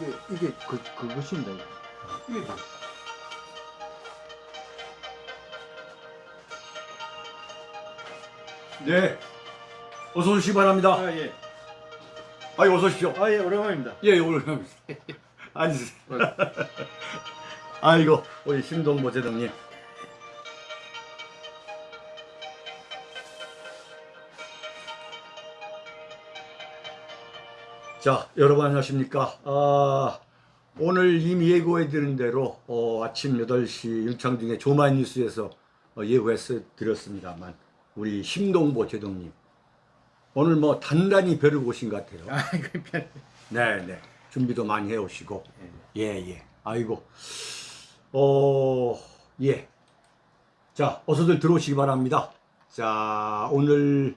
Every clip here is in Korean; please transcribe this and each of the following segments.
이게 이게 그 그것입니다. 이게. 다. 네. 어서 오시기 바랍니다. 아 예. 아이 어서 오십시오. 아 예 오랜만입니다. 예, 오늘 앉으세요. 아이고, 우리 심동보 제동님. 자, 여러분 안녕하십니까? 아, 오늘 이미 예고해 드린 대로 어, 아침 8시 율창중에 조만 뉴스에서 어, 예고해서 드렸습니다.만 우리 심동보 제동님 오늘 뭐 단단히 벼르고 오신 것 같아요. 아 이거 편. 네, 네. 준비도 많이 해 오시고. 예, 예. 아이고. 어, 예. 자, 어서들 들어오시기 바랍니다. 자, 오늘,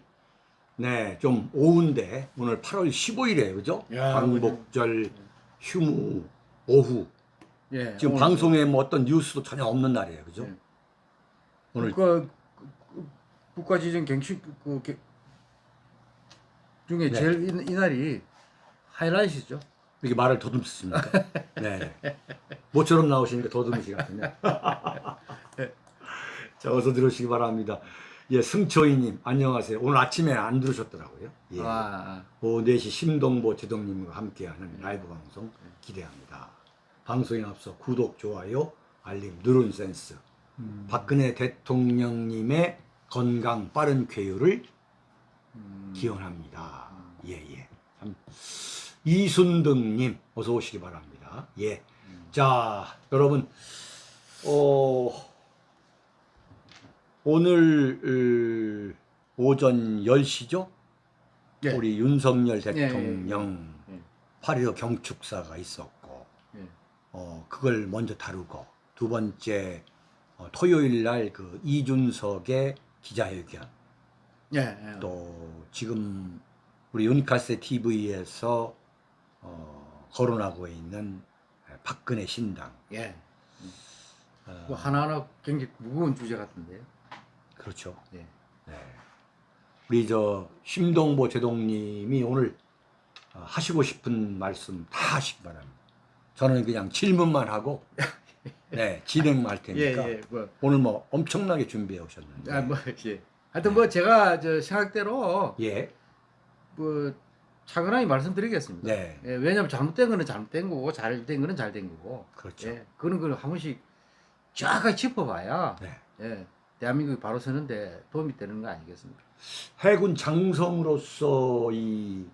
네, 좀 오후인데, 오늘 8월 15일에, 그죠? 야, 광복절 휴무 오후. 예. 지금 오늘 방송에 뭐 어떤 뉴스도 전혀 없는 날이에요, 그죠? 네. 오늘, 국가 그- 국가지정 경식 그 게- 중에 네. 제일 이, 이 날이 하이라이트죠. 이렇게 말을 더듬습니까? 네. 모처럼 나오시니까 더듬으시 같은데. 자, 어서 들어오시기 바랍니다. 예, 승초이님, 안녕하세요. 오늘 아침에 안 들으셨더라고요. 예. 아, 오후 4시 심동보 제동님과 함께하는 라이브 방송 기대합니다. 방송에 앞서 구독, 좋아요, 알림, 누른 센스. 음. 박근혜 대통령님의 건강 빠른 쾌유를 음. 기원합니다. 예, 예. 참. 이순등님, 어서 오시기 바랍니다. 예. 자, 여러분, 어, 오늘, 어, 오전 10시죠? 예. 우리 윤석열 예, 대통령 예. 8.15 경축사가 있었고, 예. 어, 그걸 먼저 다루고, 두 번째, 어, 토요일 날 그 이준석의 기자회견, 예. 예. 또 지금 우리 유니카스 TV에서 어, 거론하고 있는 박근혜 신당. 예. 어, 뭐 하나하나 굉장히 무거운 주제 같은데요. 그렇죠. 예. 네. 우리 저 심동보 제동님이 오늘 어, 하시고 싶은 말씀 다 하시기 바랍니다. 저는 그냥 질문만 하고 네, 진행할 예, 테니까 예. 뭐, 오늘 뭐 엄청나게 준비해 오셨는데. 아, 뭐, 예. 하여튼 뭐 제가 저 생각대로 예. 뭐 차근하게 말씀드리겠습니다. 네. 예, 왜냐하면 잘못된 거는 잘못된 거고 잘된 거는 잘된 거고. 그렇죠. 예, 그런 걸한 번씩 쫙 짚어봐야 네. 예, 대한민국이 바로 서는데 도움이 되는 거 아니겠습니까? 해군 장성으로서 이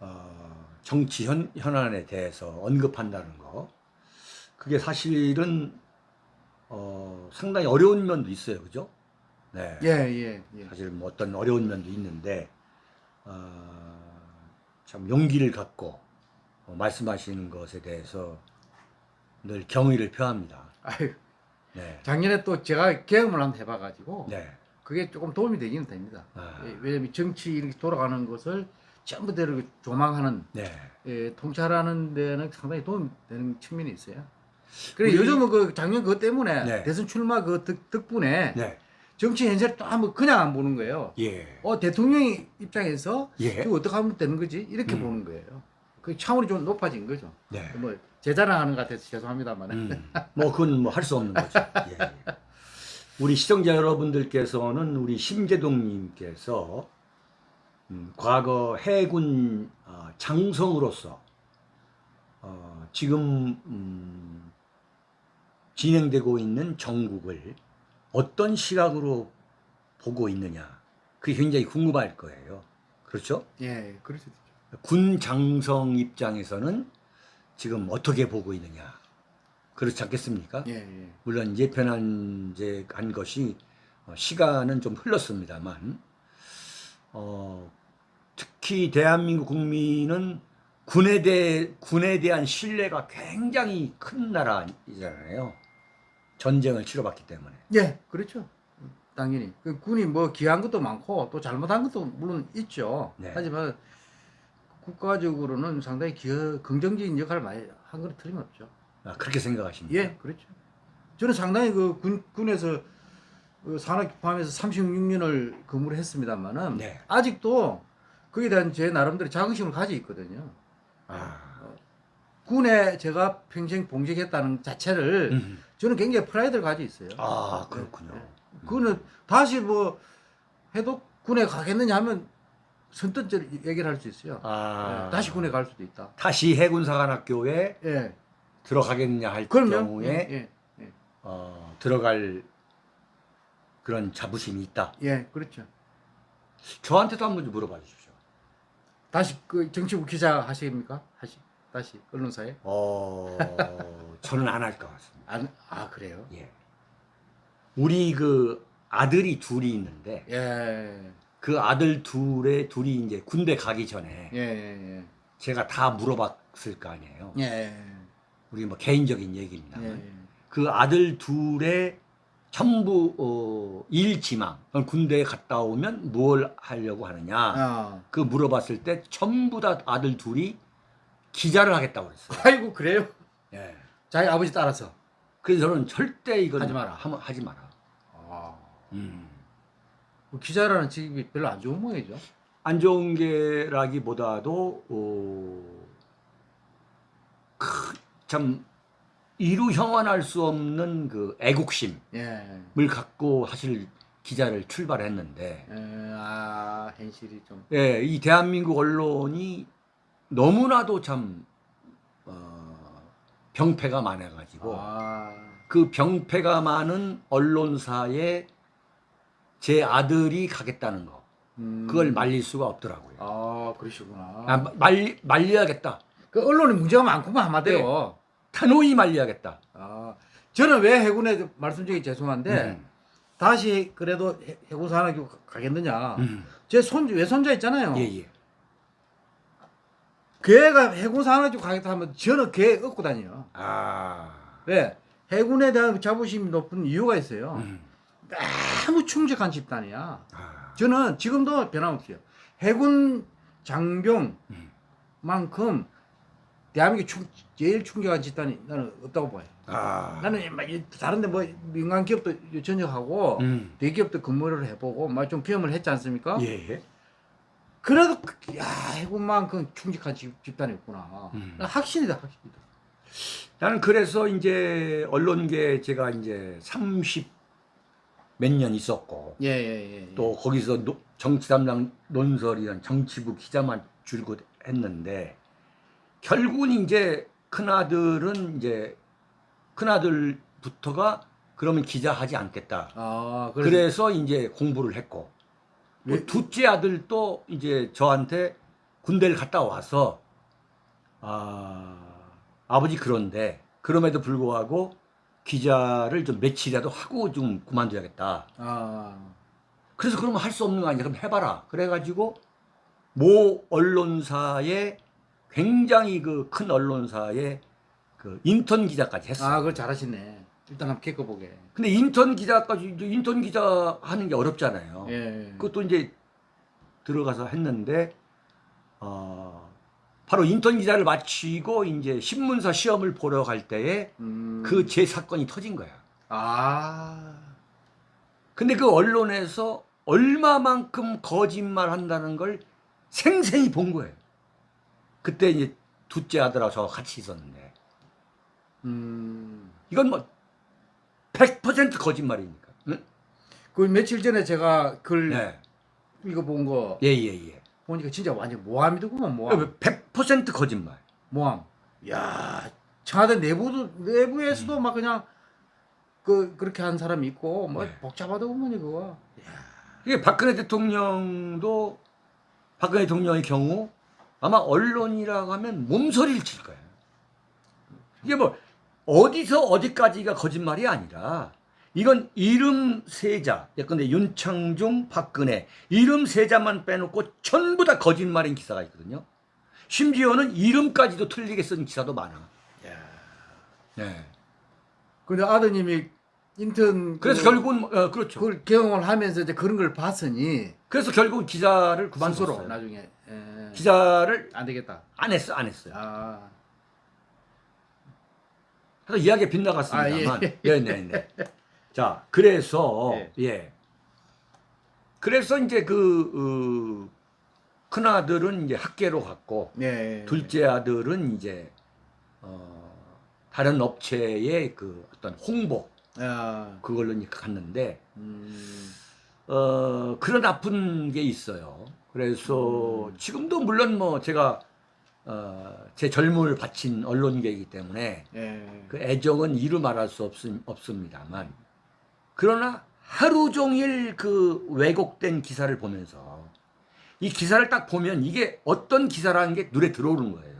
어, 정치 현, 현안에 대해서 언급한다는 거 그게 사실은 어, 상당히 어려운 면도 있어요, 그죠? 네. 예, 예, 예. 사실 뭐 어떤 어려운 면도 있는데 어, 참 용기를 갖고 어, 말씀하시는 것에 대해서 늘 경의를 표합니다. 아유, 네. 작년에 또 제가 경험을 한번 해봐가지고 네. 그게 조금 도움이 되기는 됩니다. 아. 예, 왜냐면 정치 이렇게 돌아가는 것을 전부 다 이렇게 조망하는 네. 예, 통찰하는 데는 상당히 도움이 되는 측면이 있어요. 그래 요즘은 그 작년 그것 때문에 네. 대선 출마 그 덕, 덕분에 네. 정치 현실을 또 한번 그냥 안 보는 거예요. 예. 어 대통령 입장에서 예. 이거 어떻게 하면 되는 거지 이렇게 음. 보는 거예요. 그 차원이 좀 높아진 거죠. 네. 뭐 제 자랑하는 것 같아서 죄송합니다만. 음, 뭐 그건 뭐 할 수 없는 거죠. 예, 예. 우리 시청자 여러분들께서는 우리 심재동님께서 음, 과거 해군 어, 장성으로서 어, 지금 음, 진행되고 있는 정국을 어떤 시각으로 보고 있느냐 그게 굉장히 궁금할 거예요. 그렇죠? 예, 있죠. 군 장성 입장에서는 지금 어떻게 보고 있느냐 그렇지 않겠습니까? 예, 예. 물론 예편한 이제 한 것이 어, 시간은 좀 흘렀습니다만 어, 특히 대한민국 국민은 군에 대 군에 대한 신뢰가 굉장히 큰 나라이잖아요. 전쟁을 치러봤기 때문에. 예, 그렇죠. 당연히 그 군이 뭐 귀한 것도 많고 또 잘못한 것도 물론 있죠. 네. 하지만 국가적으로는 상당히 기여, 긍정적인 역할을 많이 한 건 틀림없죠. 아, 그렇게 생각하십니까? 예, 그렇죠. 저는 상당히 그 군, 군에서 그 산업 포함해서 36년을 근무를 했습니다만은 네. 아직도 거기에 대한 제 나름대로 자긍심을 가지고 있거든요. 아, 군에 제가 평생 봉직했다는 자체를 음. 저는 굉장히 프라이드를 가지고 있어요. 아 그렇군요. 그거는 다시 뭐 해도 군에 가겠느냐 하면 선뜻 저 얘기를 할 수 있어요. 아 예, 다시 군에 갈 수도 있다. 다시 해군사관학교에 예. 들어가겠냐 할 그럼요. 경우에 예, 예, 어, 들어갈 그런 자부심이 있다. 예. 예, 그렇죠. 저한테도 한 번 좀 물어봐 주십시오. 다시 그 정치부 기자 하십니까? 하시 다시 언론사에? 어, 저는 안 할 것 같습니다. 안, 아 그래요? 예. 우리 그 아들이 둘이 있는데 예, 그 아들 둘의 둘이 이제 군대 가기 전에 예, 예, 제가 다 물어봤을 거 아니에요. 예, 예, 우리 뭐 개인적인 얘기입니다. 예, 그 아들 둘의 전부 어, 일 지망 그럼 군대에 갔다 오면 뭘 하려고 하느냐 아, 그 물어봤을 때 전부 다 아들 둘이 기자를 하겠다고 그랬어요. 아이고 그래요? 예. 자기 아버지 따라서. 그래서 저는 절대 이건 하지 마라. 하면 하지 마라. 아, 음. 그 기자라는 직업이 별로 안 좋은 모양이죠. 안 좋은 게라기보다도 어, 크, 참 이루 형언할 수 없는 그 애국심을 예, 갖고 사실 기자를 출발했는데 예, 아 현실이 좀. 예, 이 대한민국 언론이 너무나도 참 어, 병폐가 많아가지고 아, 그 병폐가 많은 언론사에 제 아들이 가겠다는 거 음, 그걸 말릴 수가 없더라고요. 아 그러시구나. 아, 말리, 말려야겠다. 그 언론에 문제가 많구만 한마디로. 단호히 말려야겠다. 아, 저는 왜 해군에 말씀드리기 죄송한데 음. 다시 그래도 해- 해군 산학교 가겠느냐. 음. 제손 외손자 있잖아요. 예, 예. 걔가 해군 산학교 가겠다 하면 저는 걔 얻고 다녀요. 아. 왜? 해군에 대한 자부심이 높은 이유가 있어요. 음. 너무 충직한 집단이야. 아. 저는 지금도 변함없어요. 해군 장병만큼 대한민국 충, 제일 충직한 집단이 나는 없다고 봐요. 아. 나는 다른데 뭐 민간 기업도 전역하고 음. 대기업도 근무를 해보고 막 좀 경험을 했지 않습니까? 예. 그래도 그- 야 해군만큼 충직한 집, 집단이 없구나. 음. 확신이다 확신이다. 나는 그래서 이제 언론계 제가 이제 30 몇 년 있었고 예 예 예. 또 거기서 노- 정치 담당 논설이란 정치부 기자만 줄곧 했는데 결국은 이제 큰 아들은 이제 큰 아들부터가 그러면 기자 하지 않겠다. 아 그래서, 이제 공부를 했고 또 왜- 둘째 아들도 이제 저한테 군대를 갔다 와서 아 아버지 그런데 그럼에도 불구하고 기자를 좀 며칠이라도 하고 좀 그만둬야겠다. 아 그래서 그러면 할 수 없는 거 아니야? 그럼 해봐라. 그래가지고 모 언론사에 굉장히 그 큰 언론사에 그 인턴 기자까지 했어. 아, 그걸 잘하시네. 일단 한번 겪어보게. 근데 인턴 기자까지 인턴 기자 하는 게 어렵잖아요. 예. 그것도 이제 들어가서 했는데 어, 바로 인턴 기자를 마치고 이제 신문사 시험을 보러 갈 때에 음. 그제 사건이 터진 거야. 아. 근데 그 언론에서 얼마만큼 거짓말 한다는 걸 생생히 본 거예요. 그때 이제 둘째 아들하고 저 같이 있었는데 음. 이건 뭐 100% 거짓말이니까. 응? 그 며칠 전에 제가 글 네. 이거 본거 예, 예, 예. 보니까 진짜 완전 모함이더구만 모함. 100% 거짓말. 모함. 야, 청와대 내부도 내부에서도 막 그냥 그 그렇게 한 사람이 있고 뭐 네. 복잡하더구만 이거. 이게 박근혜 대통령도 박근혜 대통령의 경우 아마 언론이라고 하면 몸서리를 칠 거예요. 이게 뭐 어디서 어디까지가 거짓말이 아니라 이건 이름 세자, 예컨대 윤창중, 박근혜 이름 세자만 빼놓고 전부 다 거짓말인 기사가 있거든요. 심지어는 이름까지도 틀리게 쓴 기사도 많아. 야. 네. 근데 아드님이 인턴 그래서 그, 결국은 어, 그렇죠. 그걸 경험을 하면서 이제 그런 걸 봤으니 그래서 결국 기자를 그만뒀어요. 나중에 예. 기자를 안 되겠다. 안 했어, 안 했어요. 아. 그래서 이야기가 빗나갔습니다만. 아, 예. 네, 네, 네. 자, 그래서 예. 예. 그래서 이제 그 어, 큰 아들은 이제 학계로 갔고 네. 둘째 아들은 이제 어, 다른 업체의 그 어떤 홍보 야, 그걸로 이제 갔는데 음, 어, 그런 나쁜 게 있어요. 그래서 음. 지금도 물론 뭐 제가 어, 제 젊음을 바친 언론계이기 때문에 예, 그 애정은 이루 말할 수 없, 없습니다만 그러나 하루 종일 그 왜곡된 기사를 보면서 이 기사를 딱 보면 이게 어떤 기사라는 게 눈에 들어오는 거예요.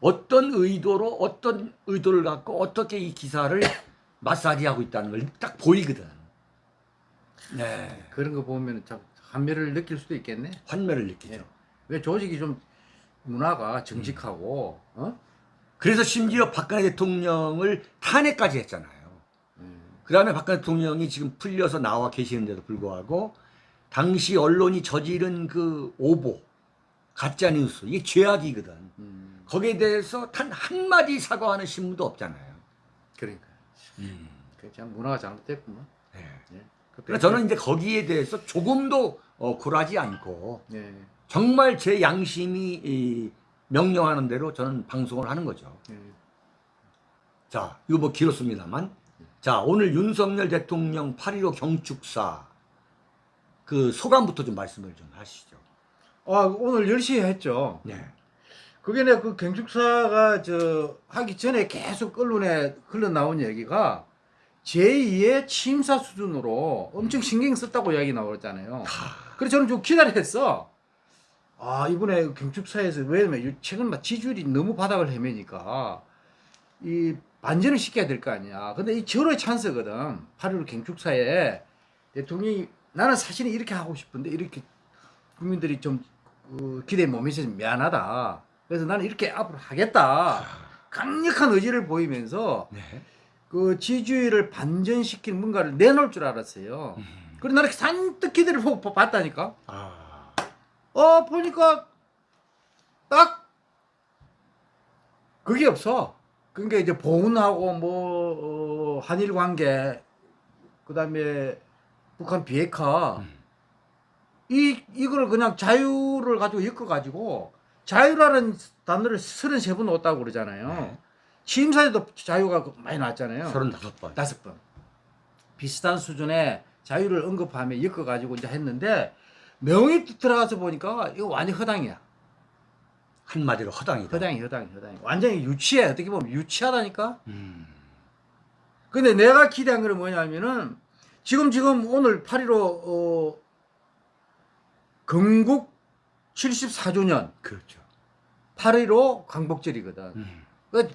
어떤 의도로 어떤 의도를 갖고 어떻게 이 기사를 마사지하고 있다는 걸 딱 보이거든. 네. 그런 거 보면 참 한멸을 느낄 수도 있겠네. 환멸을 느끼죠. 예. 왜 조직이 좀 문화가 정직하고, 어? 그래서 심지어 박근혜 대통령을 탄핵까지 했잖아요. 음, 그 다음에 박근혜 대통령이 지금 풀려서 나와 계시는데도 불구하고 당시 언론이 저지른 그 오보, 가짜뉴스, 이게 죄악이거든. 음, 거기에 대해서 단 한마디 사과하는 신문도 없잖아요. 그러니까. 그참 문화가 잘못됐구만. 네. 예. 그러니까 저는 이제 거기에 대해서 조금도 어, 굴하지 않고 예, 정말 제 양심이 이, 명령하는 대로 저는 방송을 하는 거죠. 예. 자, 이거 뭐 길었습니다만. 자, 오늘 윤석열 대통령 8.15 경축사 그 소감부터 좀 말씀을 좀 하시죠. 아, 오늘 10시에 했죠. 네. 그게 내가 그 경축사가 저 하기 전에 계속 언론에 흘러나온 얘기가 제2의 침사 수준으로 엄청 신경 썼다고 이야기 나왔잖아요. 그래서 저는 좀 기다렸어. 아, 이번에 경축사에서 왜냐면 최근 막 지지율이 너무 바닥을 헤매니까 이 반전을 시켜야 될 거 아니야. 근데 이 절호의 찬스거든. 8.15 경축사에 대통령이 나는 사실은 이렇게 하고 싶은데 이렇게 국민들이 좀 어, 기대에 못 미쳐서 미안하다. 그래서 나는 이렇게 앞으로 하겠다. 강력한 의지를 보이면서 네. 그 지지율을 반전시킨 뭔가를 내놓을 줄 알았어요. 그래서 나는 산뜻 기대를 보고 봤다니까. 아, 어 보니까 딱 그게 없어. 그러니까 이제 보훈하고 뭐 어, 한일 관계 그다음에 북한 비핵화 음. 이 이거를 그냥 자유를 가지고 엮어 가지고 자유라는 단어를 33번 넣었다고 그러잖아요. 네. 취임사에도 자유가 많이 나왔잖아요. 35번. 다섯 번. 비슷한 수준의 자유를 언급하며 엮어 가지고 이제 했는데 명의 들어가서 보니까 이거 완전 허당이야. 한마디로 허당이다. 허당이 허당이 허당이. 완전히 유치해. 어떻게 보면 유치하다니까. 음. 근데 내가 기대한 거는 뭐냐면은 지금 지금 오늘 8.15 어, 건국 74주년 그렇죠. 8.15 광복절이거든. 음. 그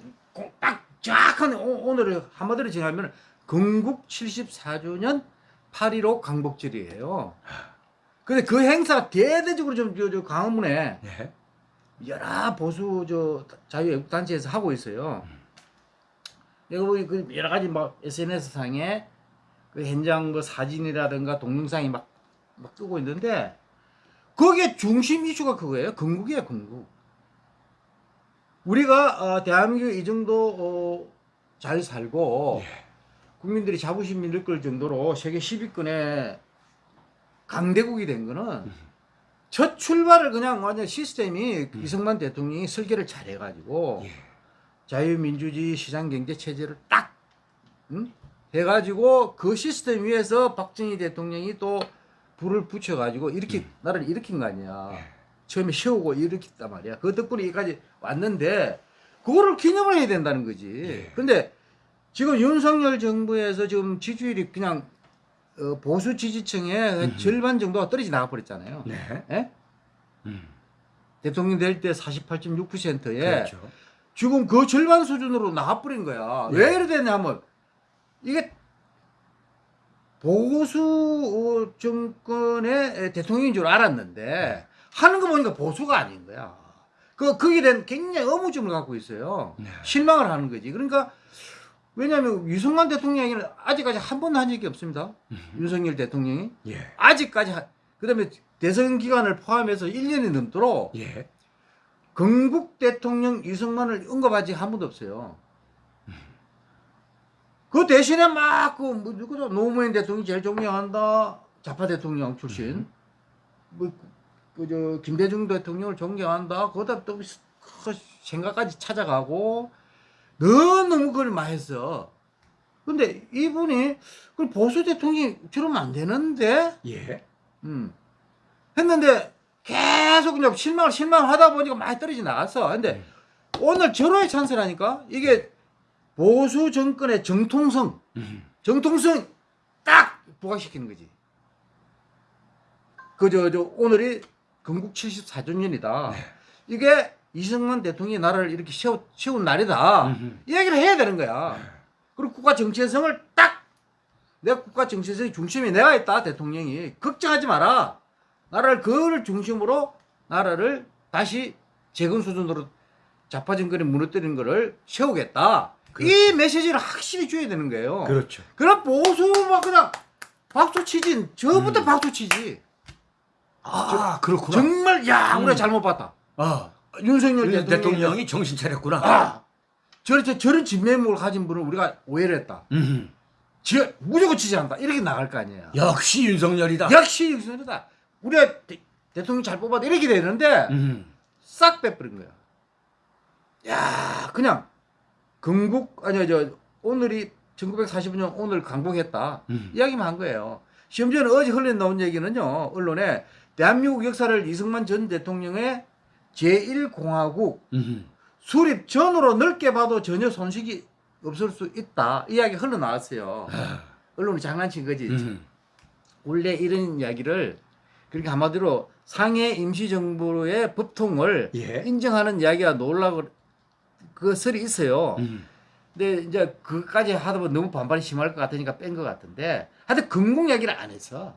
딱 정확한 오- 오늘을 한마디로 정하면 건국 74주년 8.15 광복절이에요. 근데 그 행사가 대대적으로 좀 저, 저 광화문에 네. 여러 보수 저 자유애국 단체에서 하고 있어요. 내가 보기 그 여러 가지 막 SNS 상에 그 현장 뭐 사진이라든가 동영상이 막, 막 뜨고 있는데 거기에 중심 이슈가 그거예요. 건국이에요, 건국. 우리가 어, 대한민국 이 정도 어, 잘 살고 예. 국민들이 자부심이 느낄 정도로 세계 10위권의 강대국이 된 거는 첫 출발을 그냥 완전 시스템이 이승만 대통령이 설계를 잘 해가지고 예. 자유민주주의 시장경제 체제를 딱 응? 해가지고 그 시스템 위에서 박정희 대통령이 또 불을 붙여가지고 이렇게 나라를 일으킨 거 아니야. 예. 처음에 세우고 일으켰단 말이야. 그 덕분에 여기까지 왔는데 그거를 기념을 해야 된다는 거지. 예. 근데 지금 윤석열 정부에서 지금 지지율이 그냥 어, 보수 지지층의 음. 절반 정도가 떨어져 나가 버렸잖아요. 네. 예? 음. 대통령 될 때 48.6%에 그렇죠. 지금 그 절반 수준으로 나가버린 거야. 예. 왜 이래 됐냐면 이게 보수 어, 정권의 대통령인 줄 알았는데 하는 거 보니까 보수가 아닌 거야. 그 거기에 대한 굉장히 의무점을 갖고 있어요. 네. 실망을 하는 거지. 그러니까 왜냐하면 유승만 대통령이 아직까지 한 번도 한 적이 없습니다. 윤석열 대통령이 예. 아직까지 한- 그다음에 대선 기간을 포함해서 1년이 넘도록 예. 건국 대통령 이승만을 언급하지 한 번도 없어요. 그 대신에 막 그 뭐 누구죠 노무현 대통령이 제일 존경한다 좌파 대통령 출신 뭐그 저 김대중 대통령을 존경한다 거기다 또그 생각까지 찾아가고 너무 그걸 많이 했어. 근데 이분이 그 보수 대통령이 저러면 안 되는데, 예. 음. 했는데 계속 그냥 실망을 실망하다 보니까 많이 떨어져 나갔어. 근데 오늘 절호의 찬스라니까 이게 보수 정권의 정통성, 음. 정통성 딱 부각시키는 거지. 그저 저 오늘이 건국 74주년이다. 네. 이게 이승만 대통령이 나라를 이렇게 세우, 세운 날이다. 음흠. 이 얘기를 해야 되는 거야. 그리고 국가 정체성을 딱내 국가 정체성의 중심에 내가 있다 대통령이 걱정하지 마라. 나라를 그를 중심으로 나라를 다시 재건 수준으로 좌파 정권이 무너뜨리는 거를 세우겠다. 이 메시지를 확실히 줘야 되는 거예요. 그렇죠. 그럼 보수 막 그냥 박수 치지. 저부터 음. 박수 치지. 아, 그렇구나. 정말 야 우리가 음. 잘못 봤다. 아, 윤석열 윤 대통령이, 대통령이 정신 차렸구나. 아 저런 저- 저런 진면목을 가진 분을 우리가 오해를 했다. 음. 지 무조건 지지한다. 이렇게 나갈 거 아니에요. 역시 윤석열이다. 역시 윤석열이다. 우리가 대, 대통령 잘 뽑아도 이렇게 되는데 음. 싹 빼버린 거야. 야 그냥 건국 아니 저 오늘이 1945년 오늘 강국했다. 음. 이야기만 한 거예요. 심지어는 어제 흘러 나온 얘기는요. 언론에 대한민국 역사를 이승만 전 대통령의 제1공화국 음. 수립 전으로 넓게 봐도 전혀 손실이 없을 수 있다. 이야기 흘러나왔어요. 언론이 장난친 거지. 음. 원래 이런 이야기를 그렇게 한마디로 상해 임시정부의 법통을 예. 인정하는 이야기가 놀라고 그 설이 있어요. 음. 근데 이제 그까지 하다 보면 너무 반발이 심할 것 같으니까 뺀 것 같은데 하여튼 건국 이야기를 안 했어.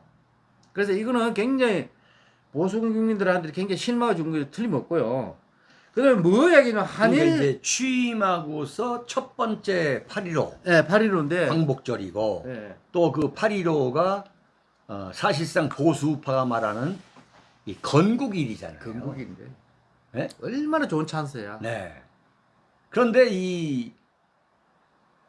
그래서 이거는 굉장히 보수 국민들한테 굉장히 실망을 준 게 틀림없고요. 그 다음에 뭐 이야기는 그러니까 한일, 이제 취임하고서 첫 번째 8.15 예, 8.15인데, 광복절이고 예, 또그 8.15가 어, 사실상 보수파가 말하는 이 건국일이잖아요. 건국인데. 네? 얼마나 좋은 찬스야. 네. 그런데 이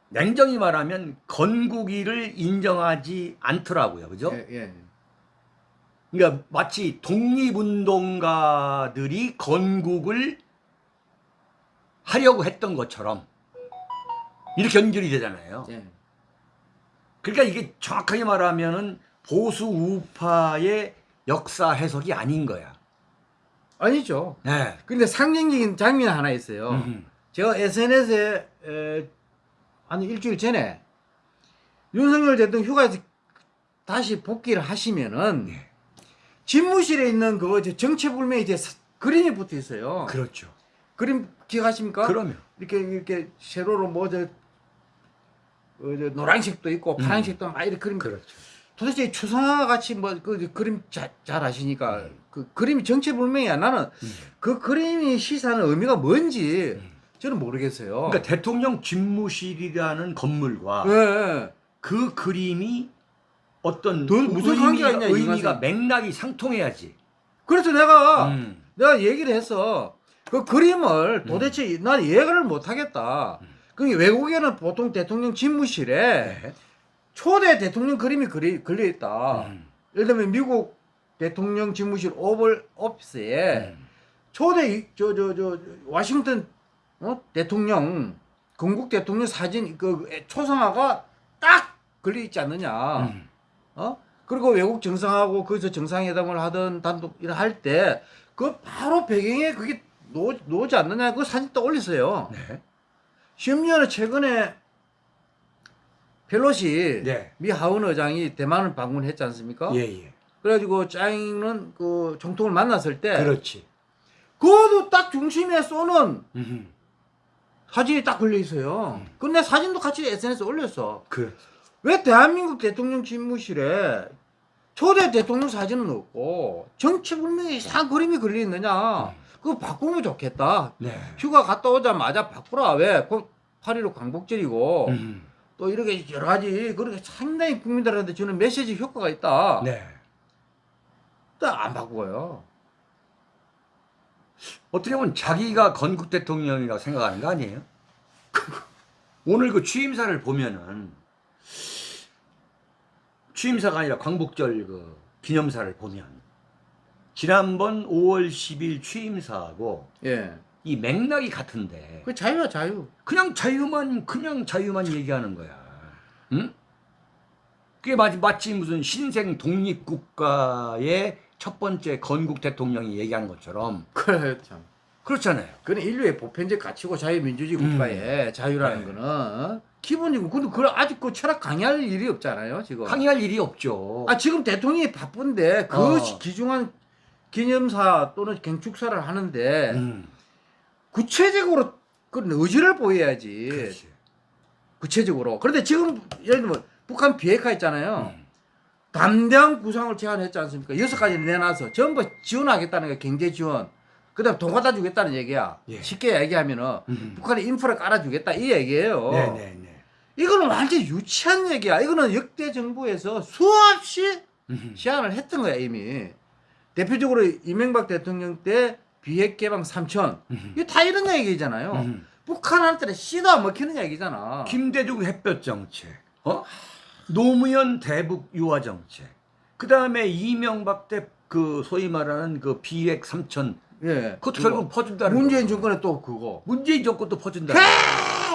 냉정히 말하면 건국일을 인정하지 않더라고요. 그죠? 예, 예. 그러니까 마치 독립운동가들이 건국을 하려고 했던 것처럼 이렇게 연결이 되잖아요. 예. 그러니까 이게 정확하게 말하면은 보수 우파의 역사 해석이 아닌 거야. 아니죠. 네. 근데 상징적인 장면 하나 있어요. 음. 제가 SNS에 에, 한 일주일 전에 윤석열 대통령 휴가에서 다시 복귀를 하시면은 네. 집무실에 있는 그거 저 정체불명의 이제 사- 그림이 붙어 있어요. 그렇죠. 그림 기억하십니까? 그러면 이렇게 이렇게 세로로 뭐저 어, 저 노란색도 있고 음. 파란색도 막 이렇게 그림. 그렇죠. 도대체 이 추상화 같이 뭐 그 그림 자, 잘 아시니까 그 그림이 정체불명이야. 나는 음. 그 그림이 시사하는 의미가 뭔지 저는 모르겠어요. 그러니까 대통령 집무실이라는 건물과 예, 예. 그 그림이 어떤 더 무슨 관계가 있냐, 의미가. 맥락이 상통해야지. 그래서 내가 음. 내가 얘기를 했어. 그 그림을 도대체 난 이해를 못 하겠다. 그 외국에는 보통 대통령 집무실에 네. 초대 대통령 그림이 그리, 걸려 있다. 음. 예를 들면 미국 대통령 집무실 오벌 오피스에 음. 초대 저 저 저 와싱턴 어? 대통령 건국 대통령 사진 그 초상화가 딱 걸려 있지 않느냐. 음. 어? 그리고 외국 정상하고 거기서 정상회담을 하던 단독 일을 할때 그 바로 배경에 그게 놓, 놓지 않느냐 그 사진 또 올렸어요. 네. 심지어는 최근에 펠로시 네. 미 하원 의장이 대만을 방문했지 않습니까? 예, 예. 그래가지고 짜잉은 그总统을 만났을 때 그렇지. 그것도 딱 중심에 쏘는 음. 사진이 딱 걸려 있어요. 근데 사진도 같이 SNS에 올렸어. 그 왜 대한민국 대통령 집무실에 초대 대통령 사진은 없고 정치불명의 이상한 그림이 걸려 있느냐? 그거 바꾸면 좋겠다. 네. 휴가 갔다 오자마자 바꾸라. 왜? 그8.15 광복절이고 음. 또 이렇게 여러 가지 그렇게 상당히 국민들한테 주는 메시지 효과가 있다. 네. 또안 바꾸어요. 어떻게 보면 자기가 건국 대통령이라고 생각하는 거 아니에요? 오늘 그 취임사를 보면은 취임사가 아니라 광복절 그 기념사를 보면 지난번 5월 10일 취임사하고 예. 이 맥락이 같은데 그 자유야 자유. 그냥 자유만 그냥 자유만 얘기하는 거야. 응? 그게 마치, 마치 무슨 신생 독립국가의 첫 번째 건국 대통령이 얘기하는 것처럼 그래 참. 그렇잖아요. 그는 인류의 보편적 가치고 자유민주주의 음. 국가의 자유라는 네. 거는 어? 기본이고 근데 그걸 아직 그 철학 강의할 일이 없잖아요 지금. 항의할 일이 없죠. 아 지금 대통령이 바쁜데 그 어. 기중한 기념사 또는 경축사를 하는데 음, 구체적으로 그런 의지를 보여야지. 그렇지. 구체적으로. 그런데 지금 예를 들면 북한 비핵화 있잖아요. 음. 담대한 구상을 제안했지 않습니까? 여섯 가지를 내놔서 전부 지원하겠다는 거야 경제 지원. 그 다음 돈 갖다 주겠다는 얘기야. 예. 쉽게 얘기하면은 음. 북한에 인프라 깔아주겠다 이 얘기예요. 네 네 네. 이거는 완전 유치한 얘기야. 이거는 역대 정부에서 수없이 음. 시안을 했던 거야 이미. 대표적으로 이명박 대통령 때 비핵 개방 3천. 음. 이거 다 이런 얘기잖아요. 음. 북한한테는 씨도 안 먹히는 얘기잖아. 김대중 햇볕 정책, 어? 노무현 대북 유화 정책, 그 다음에 이명박 때 그 소위 말하는 그 비핵 삼천, 예. 그것도 그거. 결국 퍼준다는 문재인 거. 정권에 또 그거. 문재인 정권도 퍼준다.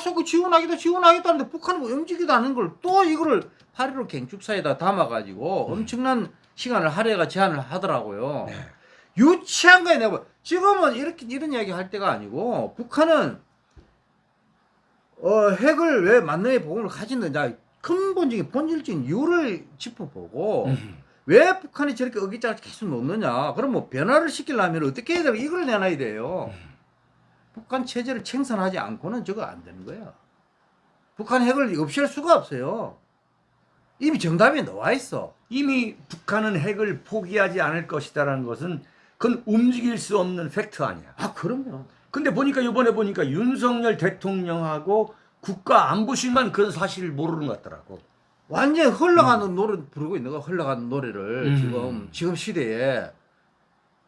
계속 그 지원하겠다 지원하겠다 하는데 북한은 뭐 움직이도 않는 걸 또 이거를 8.15 갱축사에다 담아가지고 엄청난 시간을 할애가 제안을 하더라고요. 네. 유치한 거야 내가 봐. 지금은 이렇게 이런 이야기 할 때가 아니고 북한은 어, 핵을 왜 만능의 보험을 가지느냐 근본적인 본질적인 이유를 짚어보고 음. 왜 북한이 저렇게 어깃장을 계속 놓느냐 그럼 뭐 변화를 시키려면 어떻게 해야 되나 이걸 내놔야 돼요 북한 체제를 청산하지 않고는 저거 안 되는 거야 북한 핵을 없앨 수가 없어요. 이미 정답이 나와 있어. 이미 북한은 핵을 포기하지 않을 것이다라는 것은 그건 움직일 수 없는 팩트 아니야. 아 그럼요. 근데 보니까 이번에 보니까 윤석열 대통령하고 국가 안보실만 그런 사실을 모르는 것 같더라고. 완전 흘러가는 노래 부르고 있는 거 흘러가는 노래를 음. 지금 지금 시대에.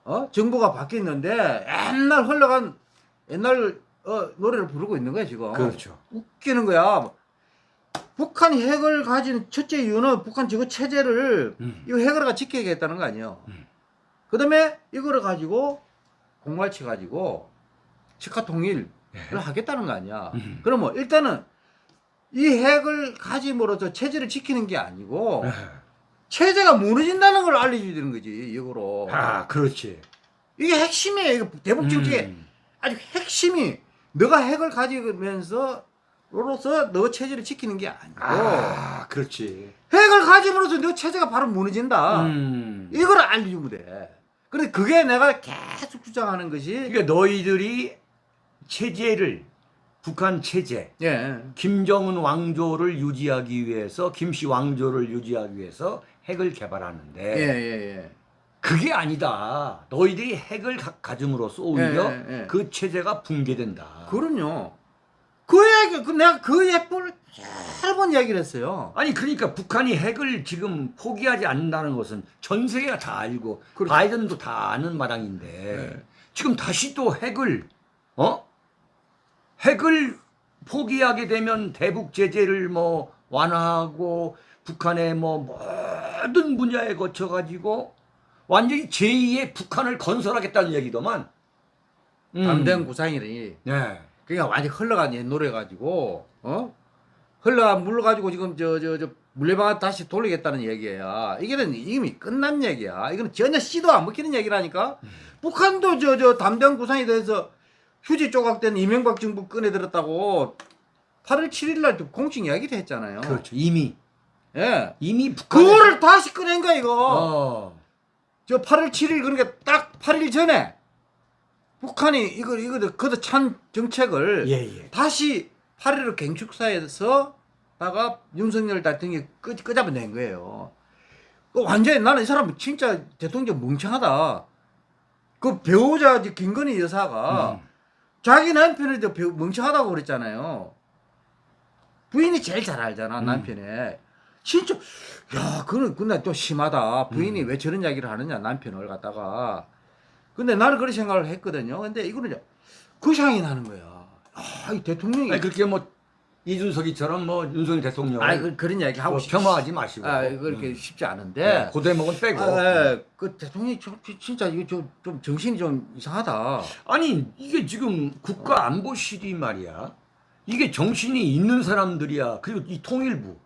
어? 정부가 바뀌었는데 옛날 흘러간 옛날 어, 노래를 부르고 있는 거야 지금 그렇죠. 웃기는 거야 북한이 핵을 가진 첫째 이유는 북한 저거 체제를 음. 이거 핵을 지켜야겠다는 거 아니에요 음. 그 다음에 이거를 가지고 공갈치 가지고 직화 통일을 예. 하겠다는 거 아니야 음. 그러면 일단은 이 핵을 가짐으로써 체제를 지키는 게 아니고 예. 체제가 무너진다는 걸 알려줘야 되는 거지 이거로 아, 그렇지. 이게 핵심이에요 이거 대북 정책의 음. 아주 핵심이 너가 핵을 가지면서 로로서 너 체제를 지키는 게 아니고 아, 그렇지. 핵을 가짐으로써 너 체제가 바로 무너진다 음. 이걸 알려주면 돼 근데 그게 내가 계속 주장하는 것이 그러니까 너희들이 체제를 북한 체제 예 김정은 왕조를 유지하기 위해서 김씨 왕조를 유지하기 위해서 핵을 개발하는데 예예예 그게 아니다. 너희들이 핵을 가, 가짐으로써 오히려 예, 예, 예. 그 체제가 붕괴된다. 그럼요 그 이야기 그 내가 그 예를 여러 번 이야기를 했어요 아니 그러니까 북한이 핵을 지금 포기하지 않는다는 것은 전 세계가 다 알고 그렇죠. 바이든도 다 아는 마당인데 네. 지금 다시 또 핵을 어 핵을 포기하게 되면 대북 제재를 뭐 완화하고 북한의 뭐 모든 분야에 거쳐 가지고 완전히 제2의 북한을 건설하겠다는 얘기더만. 음. 담대한 구상이니 네. 그러니까 완전 흘러간 옛 노래 가지고 어 흘러간 물 가지고 지금 저 저 저 물레방아 다시 돌리겠다는 얘기야. 이게는 이미 끝난 얘기야. 이거는 전혀 씨도 안 먹히는 얘기라니까. 북한도 저 저 담대한 구상에 대해서 휴지 조각된 이명박 정부 꺼내들었다고 8월 7일 날 공식 이야기를 했잖아요. 그렇죠. 이미 예. 이미 북한 그거를 다시 꺼낸 거야 이거. 어. 저 8월 7일 그러니까 딱 8일 전에 북한이 이거 이거 그도 찬 정책을 예, 예. 다시 8.15 갱축사에서다가 윤석열 대통령이 끄, 끄잡아낸 거예요. 그 완전히 나는 이 사람 진짜 대통령 멍청하다. 그 배우자 김건희 여사가 음. 자기 남편을 멍청하다고 그랬잖아요. 부인이 제일 잘 알잖아 음. 남편에. 진짜 야 그는 근데 또 심하다. 부인이 음. 왜 저런 이야기를 하느냐 남편을 갖다가. 근데 나는 그런 생각을 했거든요. 근데 이거는 그 생각이 나는 거야. 아, 이 대통령이 아니 그렇게 뭐 이준석이처럼 뭐 윤석열 대통령 아 그, 그런 이야기 하고 뭐 싶- 폄하하지 마시고 아 그렇게 음. 쉽지 않은데 네, 고대목은 빼고 아, 예. 그 대통령이 좀, 좀- 진짜 이거 좀, 좀 정신이 좀 이상하다. 아니 이게 지금 국가안보실이 말이야 이게 정신이 있는 사람들이야 그리고 이 통일부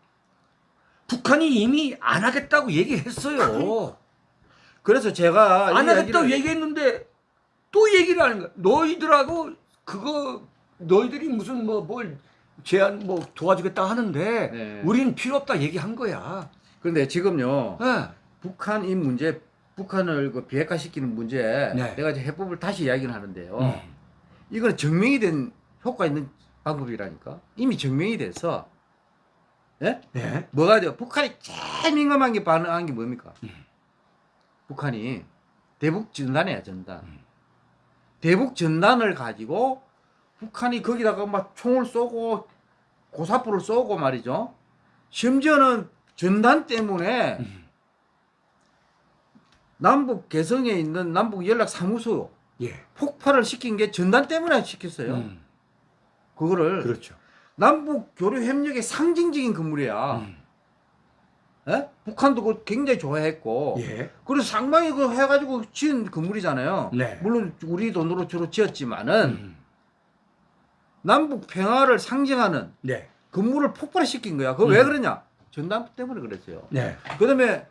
북한이 이미 안 하겠다고 얘기했어요 그래서 제가 안이 하겠다고 얘기를- 얘기했는데 또 얘기를 하는 거야 너희들하고 그거 너희들이 무슨 뭐 뭘 제안 뭐 도와주겠다 하는데 네. 우리는 필요 없다 얘기한 거야 그런데 지금요 네. 북한 이 문제 북한을 그 비핵화시키는 문제 네. 내가 이제 해법을 다시 이야기를 하는데요. 음. 이거는 증명이 된 효과 있는 방법이라니까 이미 증명이 돼서 예? 네. 뭐가 돼요? 북한이 제일 민감한 게 반응한 게 뭡니까? 북한이 대북 전단이야 전단. 대북 전단을 가지고 북한이 거기다가 막 총을 쏘고 고사포를 쏘고 말이죠. 심지어는 전단 때문에 음. 남북 개성에 있는 남북 연락 사무소 예. 폭발을 시킨 게 전단 때문에 시켰어요. 음. 그거를 그렇죠. 남북 교류 협력의 상징적인 건물이야. 음. 예? 북한도 그거 굉장히 좋아했고. 예. 그래서 상당히 그 해가지고 지은 건물이잖아요. 네. 물론 우리 돈으로 주로 지었지만은 음. 남북 평화를 상징하는 네. 건물을 폭발시킨 거야. 그거 왜 음. 그러냐? 전단 때문에 그랬어요. 네. 그다음에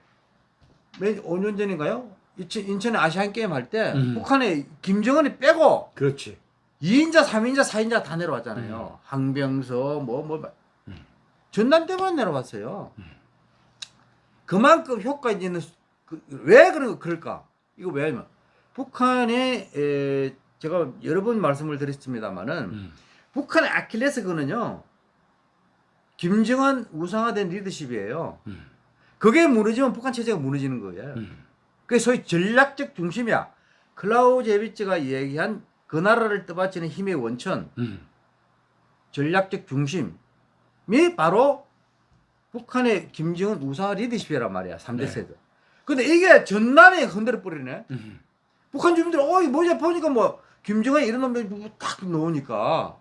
몇 5년 전인가요? 인천, 인천에 아시안 게임 할때 음. 북한에 김정은이 빼고 그렇지. 2인자, 3인자, 4인자 다 내려왔잖아요. 항병서 뭐 뭐 음. 전단 때문에 내려왔어요. 그만큼 효과 있는 수- 그, 왜 그런 그럴까? 이거 왜냐면 북한의 에, 제가 여러 번 말씀을 드렸습니다만은 음. 북한의 아킬레스건은요. 김정은 우상화된 리더십이에요. 음. 그게 무너지면 북한 체제가 무너지는 거예요. 음. 그게 소위 전략적 중심이야. 클라우제비츠가 얘기한 그 나라를 떠받치는 힘의 원천, 음. 전략적 중심이 바로 북한의 김정은 우상화 리더십이란 말이야. 3대 네. 세대. 근데 이게 전남에 흔들어 버리네. 음. 북한 주민들, 어, 이거 뭐지? 보니까 뭐, 김정은이 이런 놈들 딱 넣으니까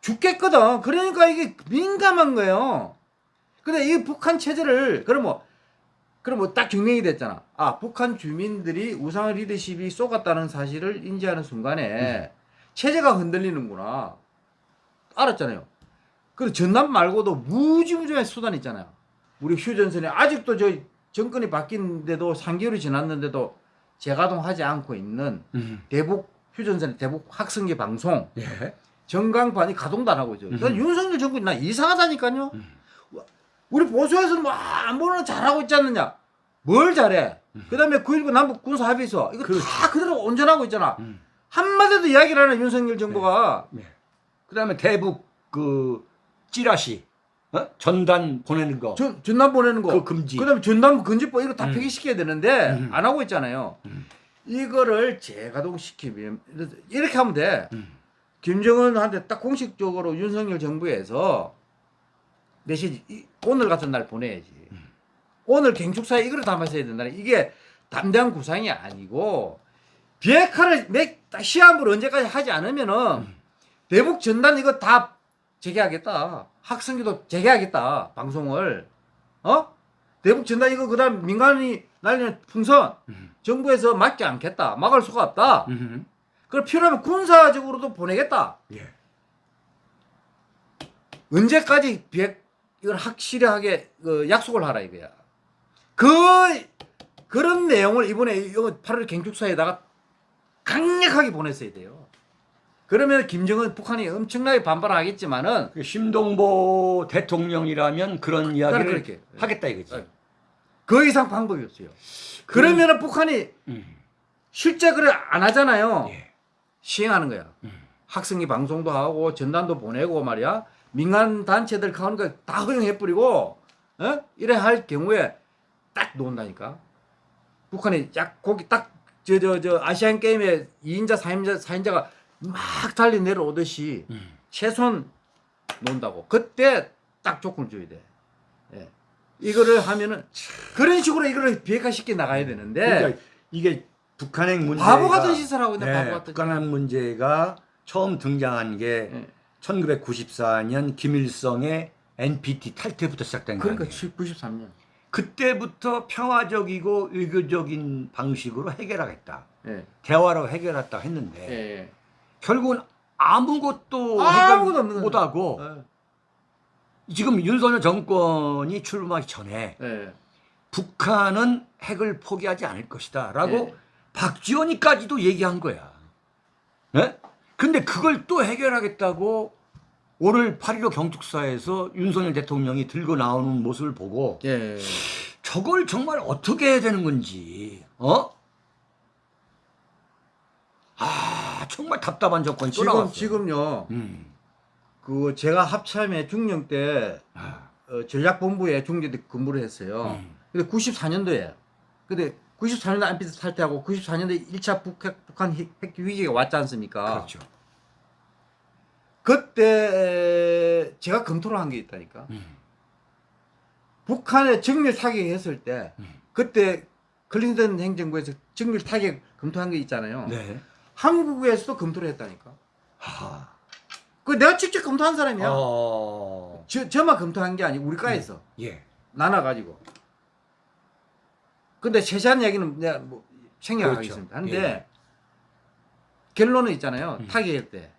죽겠거든. 그러니까 이게 민감한 거예요. 근데 이 북한 체제를, 그럼 뭐, 그럼 뭐 딱 증명이 됐잖아. 아, 북한 주민들이 우상화 리더십이 쏘갔다는 사실을 인지하는 순간에 체제가 흔들리는구나. 알았잖아요. 그 전남 말고도 무지무지한 수단이 있잖아요. 우리 휴전선에 아직도 저 정권이 바뀐데도 3개월이 지났는데도 재가동하지 않고 있는 음. 대북 휴전선의 대북 학생계 방송 예. 전광판이 가동도 안 하고 있죠. 그러니까 음. 윤석열 정권이 나 이상하다니까요. 음. 우리 보수에서는 뭐안 보는 잘하고 있지 않느냐. 뭘 잘해. 그 다음에 9.19 남북 군사 합의서 이거 음. 그렇지. 다 그대로 온전하고 있잖아. 음. 한마디도 이야기를 안 해 윤석열 정부가. 네. 그다음에 대북 그 찌라시 어? 전단 보내는 거. 전, 전남 보내는 거. 그 금지. 그 다음에 전남 금지법 이거 다 음. 폐기시켜야 되는데 음. 안 하고 있잖아요. 음. 이거를 재가동시키면 이렇게 하면 돼. 음. 김정은한테 딱 공식적으로 윤석열 정부에서 이- 오늘 같은 날 보내야지. 음. 오늘 경축사에 이걸 담았어야 된다. 이게 담대한 구상이 아니고 비핵화를 내 시합을 언제까지 하지 않으면은 음. 대북 전단 이거 다 재개하겠다. 학생기도 재개하겠다. 방송을 어 대북 전단 이거 그다음 민간이 날리는 풍선 음. 정부에서 막지 않겠다. 막을 수가 없다. 음. 그럼 필요하면 군사적으로도 보내겠다. 예. 언제까지 비핵 이걸 확실하게 그 약속을 하라 이거야. 그 그런 내용을 이번에 이거 8월 경축사에다가 강력하게 보냈어야 돼요. 그러면 김정은 북한이 엄청나게 반발하겠지만은 그 심동보 대통령이라면 그런 이야기를 그렇게. 하겠다 이거지. 네. 그 이상 방법이 없어요. 그러면은 북한이 음. 실제 그래 안 하잖아요. 예. 시행하는 거야. 음. 학생이 방송도 하고 전단도 보내고 말이야. 민간 단체들 가는 거 다 허용해 뿌리고 어? 이래 할 경우에 딱 놓는다니까. 북한이 약 거기 딱 저 저 저 아시안 게임에 2인자, 4인자, 4인자가 막 달리 내려오듯이 음. 최소한 놓는다고. 그때 딱 조건을 줘야 돼. 예. 이거를 하면은 그런 식으로 이거를 비핵화시켜 나가야 되는데 그러니까 이게 북한핵 문제가 바보 같은 짓을 하고 있네. 네, 바보 같은 짓. 북한핵 문제가 처음 등장한 게 예. 1994년 김일성의 NPT 탈퇴부터 시작된 그러니까 거예요. 93년. 그때부터 평화적이고 의교적인 방식으로 해결하겠다. 예. 대화로 해결했다 했는데 예. 결국은 아무것도 아무것도 해결 못하고 거예요. 지금 윤석열 정권이 출범하기 전에 예. 북한은 핵을 포기하지 않을 것이다 라고 예. 박지원이까지도 얘기한 거야. 예? 근데 그걸 또 해결하겠다고 오늘 8.15 경축사에서 윤석열 대통령이 들고 나오는 모습을 보고 예. 저걸 정말 어떻게 해야 되는 건지, 어? 아, 정말 답답한 또 지금 나왔어. 지금요. 음. 그 제가 합참에 중령 때 아, 어, 전략본부에 때 근무를 했어요. 음. 근데 94년도에. 근데 94년도 안피스 탈퇴하고 94년도에 1차 북핵, 북한 핵, 핵 위기가 왔지 않습니까? 그렇죠. 그때 제가 검토를 한 게 있다니까. 음. 북한에 정밀 타격했을 때 음. 그때 클린턴 행정부에서 정밀 타격 검토한 게 있잖아요. 네. 한국에서도 검토를 했다니까. 하. 그 내가 직접 검토한 사람이야. 어. 저, 저만 검토한 게 아니고 우리 과에서 예. 나눠가지고. 근데 세세한 얘기는 내가 뭐 생략하겠습니다. 그렇죠. 근데 예. 결론은 있잖아요. 음. 타격할 때.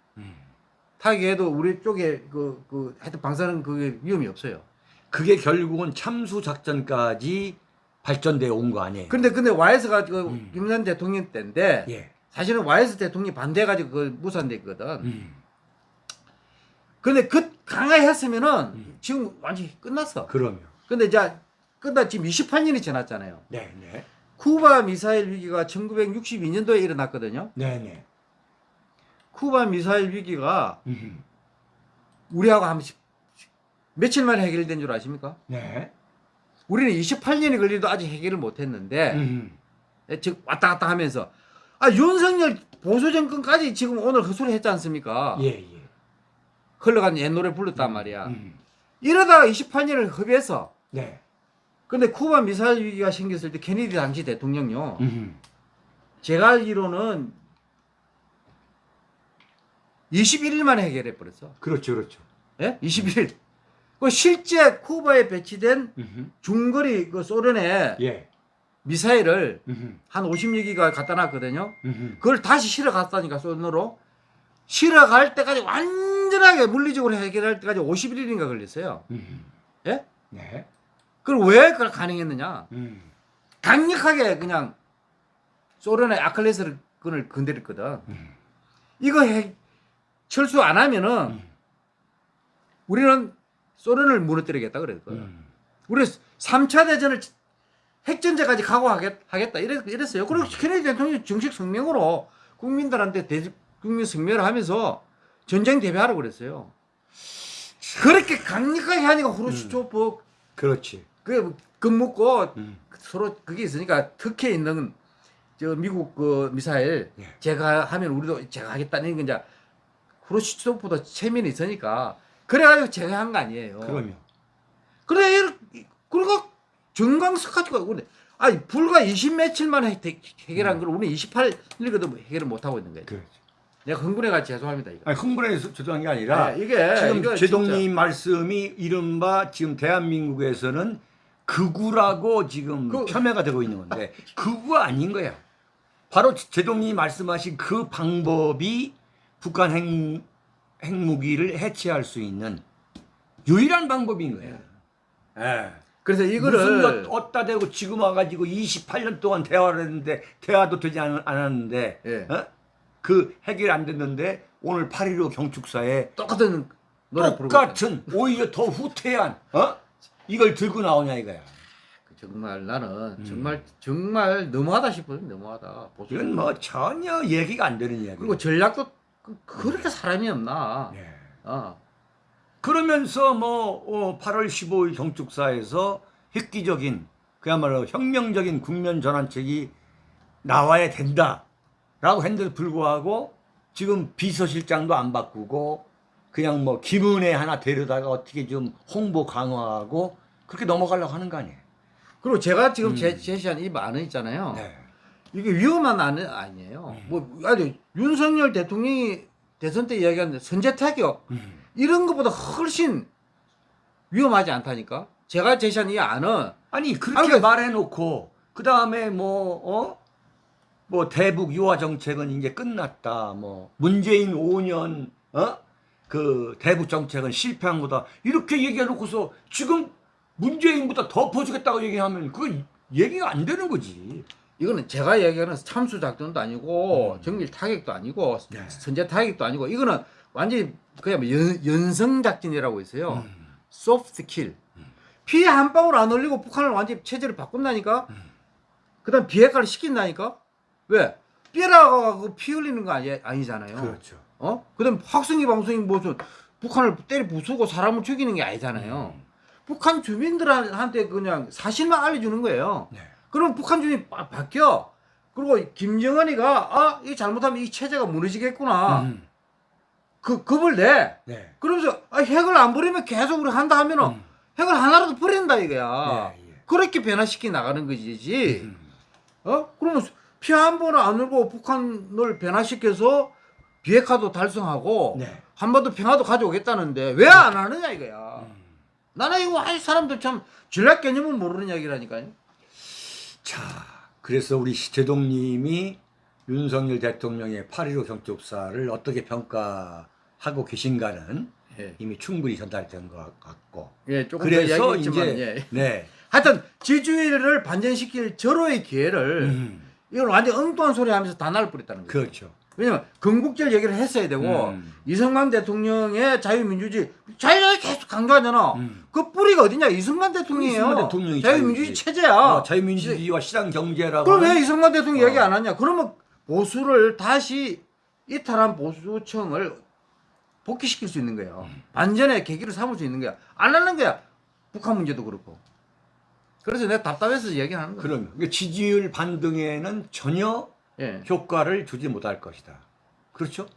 음. 타격해도 우리 쪽에 그, 그, 하여튼 방사능 그게 위험이 없어요. 그게 결국은 참수 작전까지 발전되어 온 거 아니에요? 근데, 근데 와이스가 그 음. 김전 대통령 때인데 예. 사실은 와이스 대통령이 반대해가지고 그 무산됐거든. 음. 근데 그 강화했으면은 음. 지금 완전히 끝났어. 그럼요. 근데 이제 끝나 지금 28년이 지났잖아요. 네, 네. 쿠바 미사일 위기가 1962년도에 일어났거든요. 네, 네. 쿠바 미사일 위기가 음. 우리하고 한 며칠 만에 해결된 줄 아십니까? 네. 우리는 28년이 걸리도 아직 해결을 못했는데 음. 즉 왔다 갔다 하면서 아 윤석열 보수 정권까지 지금 오늘 헛소리 했지 않습니까? 예, 예. 흘러간 옛 노래 불렀단 말이야. 음. 이러다가 28년을 hợp해서 네. 근데 쿠바 미사일 위기가 생겼을 때 케네디 당시 대통령요. 음. 제가 알기로는 21일 만에 해결해 버렸어. 그렇죠, 그렇죠. 예? 21일. 그 실제 쿠바에 배치된 음. 중거리 그 소련의 예. 미사일을 음. 한 50여기가 갖다 놨거든요. 음. 그걸 다시 실어 갔다니까 소련으로. 실어 갈 때까지 완전하게 물리적으로 해결할 때까지 51일인가 걸렸어요. 음. 예? 네. 그걸 왜 그걸 가능했느냐? 음. 강력하게 그냥 소련의 아클레스를 끈을 건드렸거든. 음. 이거 해, 철수 안 하면은 음. 우리는 소련을 무너뜨리겠다 그랬거든. 음. 우리 3차 대전을 핵전제까지 각오하겠다 이랬, 이랬어요. 그리고 케네디 대통령이 정식 성명으로 국민들한테 대, 국민 성명을 하면서 전쟁 대비하라고 그랬어요. 그렇게 강력하게 하니까 후르시초프 그렇지. 그 겁먹고 음. 서로 그게 있으니까 특혜 있는 저 미국 그 미사일 예. 제가 하면 우리도 제가 하겠다는 건 이제 후르시초프보다 체면이 있으니까 그래가지고 제가 한거 아니에요. 그럼요. 그래 그리고 정강석 가지고 근데 아니 불과 20 며칠 만에 해- 해결한 걸 우리 28일거든 해결을 못 하고 있는 거예요. 그렇죠. 내가 흥분해가 죄송합니다 이거. 아니, 흥분해서 죄송한 게 아니라 네, 이게 지금 제동님 말씀이 이른바 지금 대한민국에서는 극우라고 지금 그- 폄훼가 되고 있는 건데 극우가 아닌 거야. 바로 제동님이 말씀하신 그 방법이 북한 핵, 핵무기를 해체할 수 있는 유일한 방법인 거야. 예. 그래서 무슨 이거를 것 어따 대고 지금 와가지고 28년 동안 대화를 했는데 대화도 되지 않, 않았는데 예. 어? 그 해결 안 됐는데 오늘 8.15 경축사에 똑같은 노래 똑같은 오히려 더 후퇴한 어? 이걸 들고 나오냐 이거야. 정말 나는 음. 정말 정말 너무하다 싶어요. 너무하다. 보수. 이건 뭐 전혀 얘기가 안 되는 이야기. 그리고 전략도 그- 그렇게 사람이 없나. 예. 어. 그러면서 뭐 어, 8월 15일 경축사에서 획기적인 그야말로 혁명적인 국면 전환책이 나와야 된다라고 했는데도 불구하고 지금 비서실장도 안 바꾸고 그냥 뭐 김은혜 하나 데려다가 어떻게 좀 홍보 강화하고 그렇게 넘어가려고 하는 거 아니에요? 그리고 제가 지금 음. 제, 제시한 이 안은 있잖아요. 네. 이게 위험한 안은 아니에요. 음. 뭐 아니 윤석열 대통령이 대선 때 이야기한 선제 타격 음. 이런 것보다 훨씬 위험하지 않다니까. 제가 제시한 이 안은 아니 그렇게 아니, 그- 말해놓고 그 다음에 뭐 어? 뭐 대북 유화 정책은 이제 끝났다. 뭐 문재인 5년 어? 그 대북 정책은 실패한 거다. 이렇게 얘기해놓고서 지금 문재인보다 더 퍼주겠다고 얘기하면 그거 얘기가 안 되는 거지. 이거는 제가 얘기하는 참수 작전도 아니고 음. 정밀 타격도 아니고 네. 선제 타격도 아니고 이거는 완전히 그냥 뭐 연, 연성 작전이라고 있어요. 음. 소프트 킬. 피한 방울 안 흘리고 북한을 완전히 체제를 바꾼다니까. 음. 그다음 비핵화를 시킨다니까. 왜? 삐라가고 피 흘리는 거 아니, 아니잖아요. 그렇죠. 어? 그다음 학생이 방송이 무슨 북한을 때려 부수고 사람을 죽이는 게 아니잖아요. 음. 북한 주민들한테 그냥 사실만 알려주는 거예요. 네. 그럼 북한 주민이 바, 바뀌어. 그리고 김정은이가 아, 이 잘못하면 이 체제가 무너지겠구나. 음. 그 겁을 내. 네. 그러면서 아, 핵을 안 버리면 계속 우리 한다 하면은 음. 핵을 하나라도 버린다 이거야. 예, 예. 그렇게 변화시키 나가는 거지. 음. 어? 그러면 피 한 번을 안 울고 북한을 변화시켜서 비핵화도 달성하고 네. 한반도 평화도 가져오겠다는데 왜 안 하느냐 이거야. 음. 나는 이거 아이 사람들 참 전략 개념은 모르는 이야기라니까요. 자, 그래서 우리 시재동님이 윤석열 대통령의 8.15 경축사를 어떻게 평가하고 계신가는 예, 이미 충분히 전달된 것 같고. 예 조금 더 그래서 이야기했지만 이제 예. 네. 하여튼 지주의를 반전시킬 절호의 기회를 음, 이걸 완전 엉뚱한 소리 하면서 다 날려버렸다는 거예요. 그렇죠. 왜냐면 건국절 얘기를 했어야 되고 음. 이승만 대통령의 자유민주주의 자유를 계속 강조하잖아. 음. 그 뿌리가 어디냐? 이승만 대통령이에요. 이승만 자유민주주의. 체제야. 어, 자유민주주의와 시장 경제라고. 그럼 왜 이승만 대통령 어. 얘기 안 하냐? 그러면 보수를 다시 이탈한 보수청을 복귀시킬 수 있는 거예요. 음. 반전의 계기를 삼을 수 있는 거야. 안 하는 거야. 북한 문제도 그렇고. 그래서 내가 답답해서 얘기하는 거야. 그럼 그러니까 지지율 반등에는 전혀 예. 효과를 주지 못할 것이다. 그렇죠?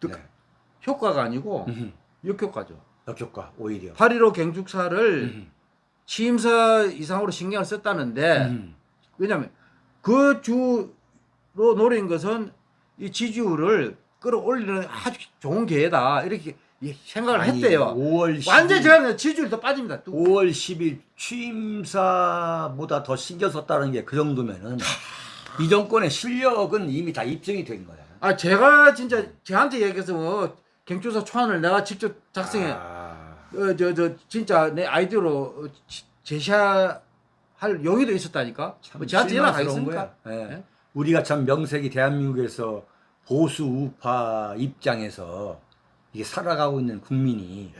그- 네. 효과가 아니고 음, 역효과죠. 역효과 오히려. 8.15 경축사를 음, 취임사 이상으로 신경을 썼다는데 음. 왜냐면 그 주로 노린 것은 이 지지율을 끌어올리는 아주 좋은 기회다 이렇게 이 생각을 아니, 했대요. 5월 10일, 완전 제가 지지율 더 빠집니다. 또. 5월 10일 취임사보다 더 신경 썼다는 게 그 정도면은 이 정권의 실력은 이미 다 입증이 된 거야. 아 제가 진짜 저한테 얘기해서 뭐 경조사 초안을 내가 직접 작성해 아, 어, 저, 저, 진짜 내 아이디어로 제시할 용의도 있었다니까? 참뭐 저한테 연락하겠습니까? 예. 예? 우리가 참 명색이 대한민국에서 보수 우파 입장에서 이게 살아가고 있는 국민이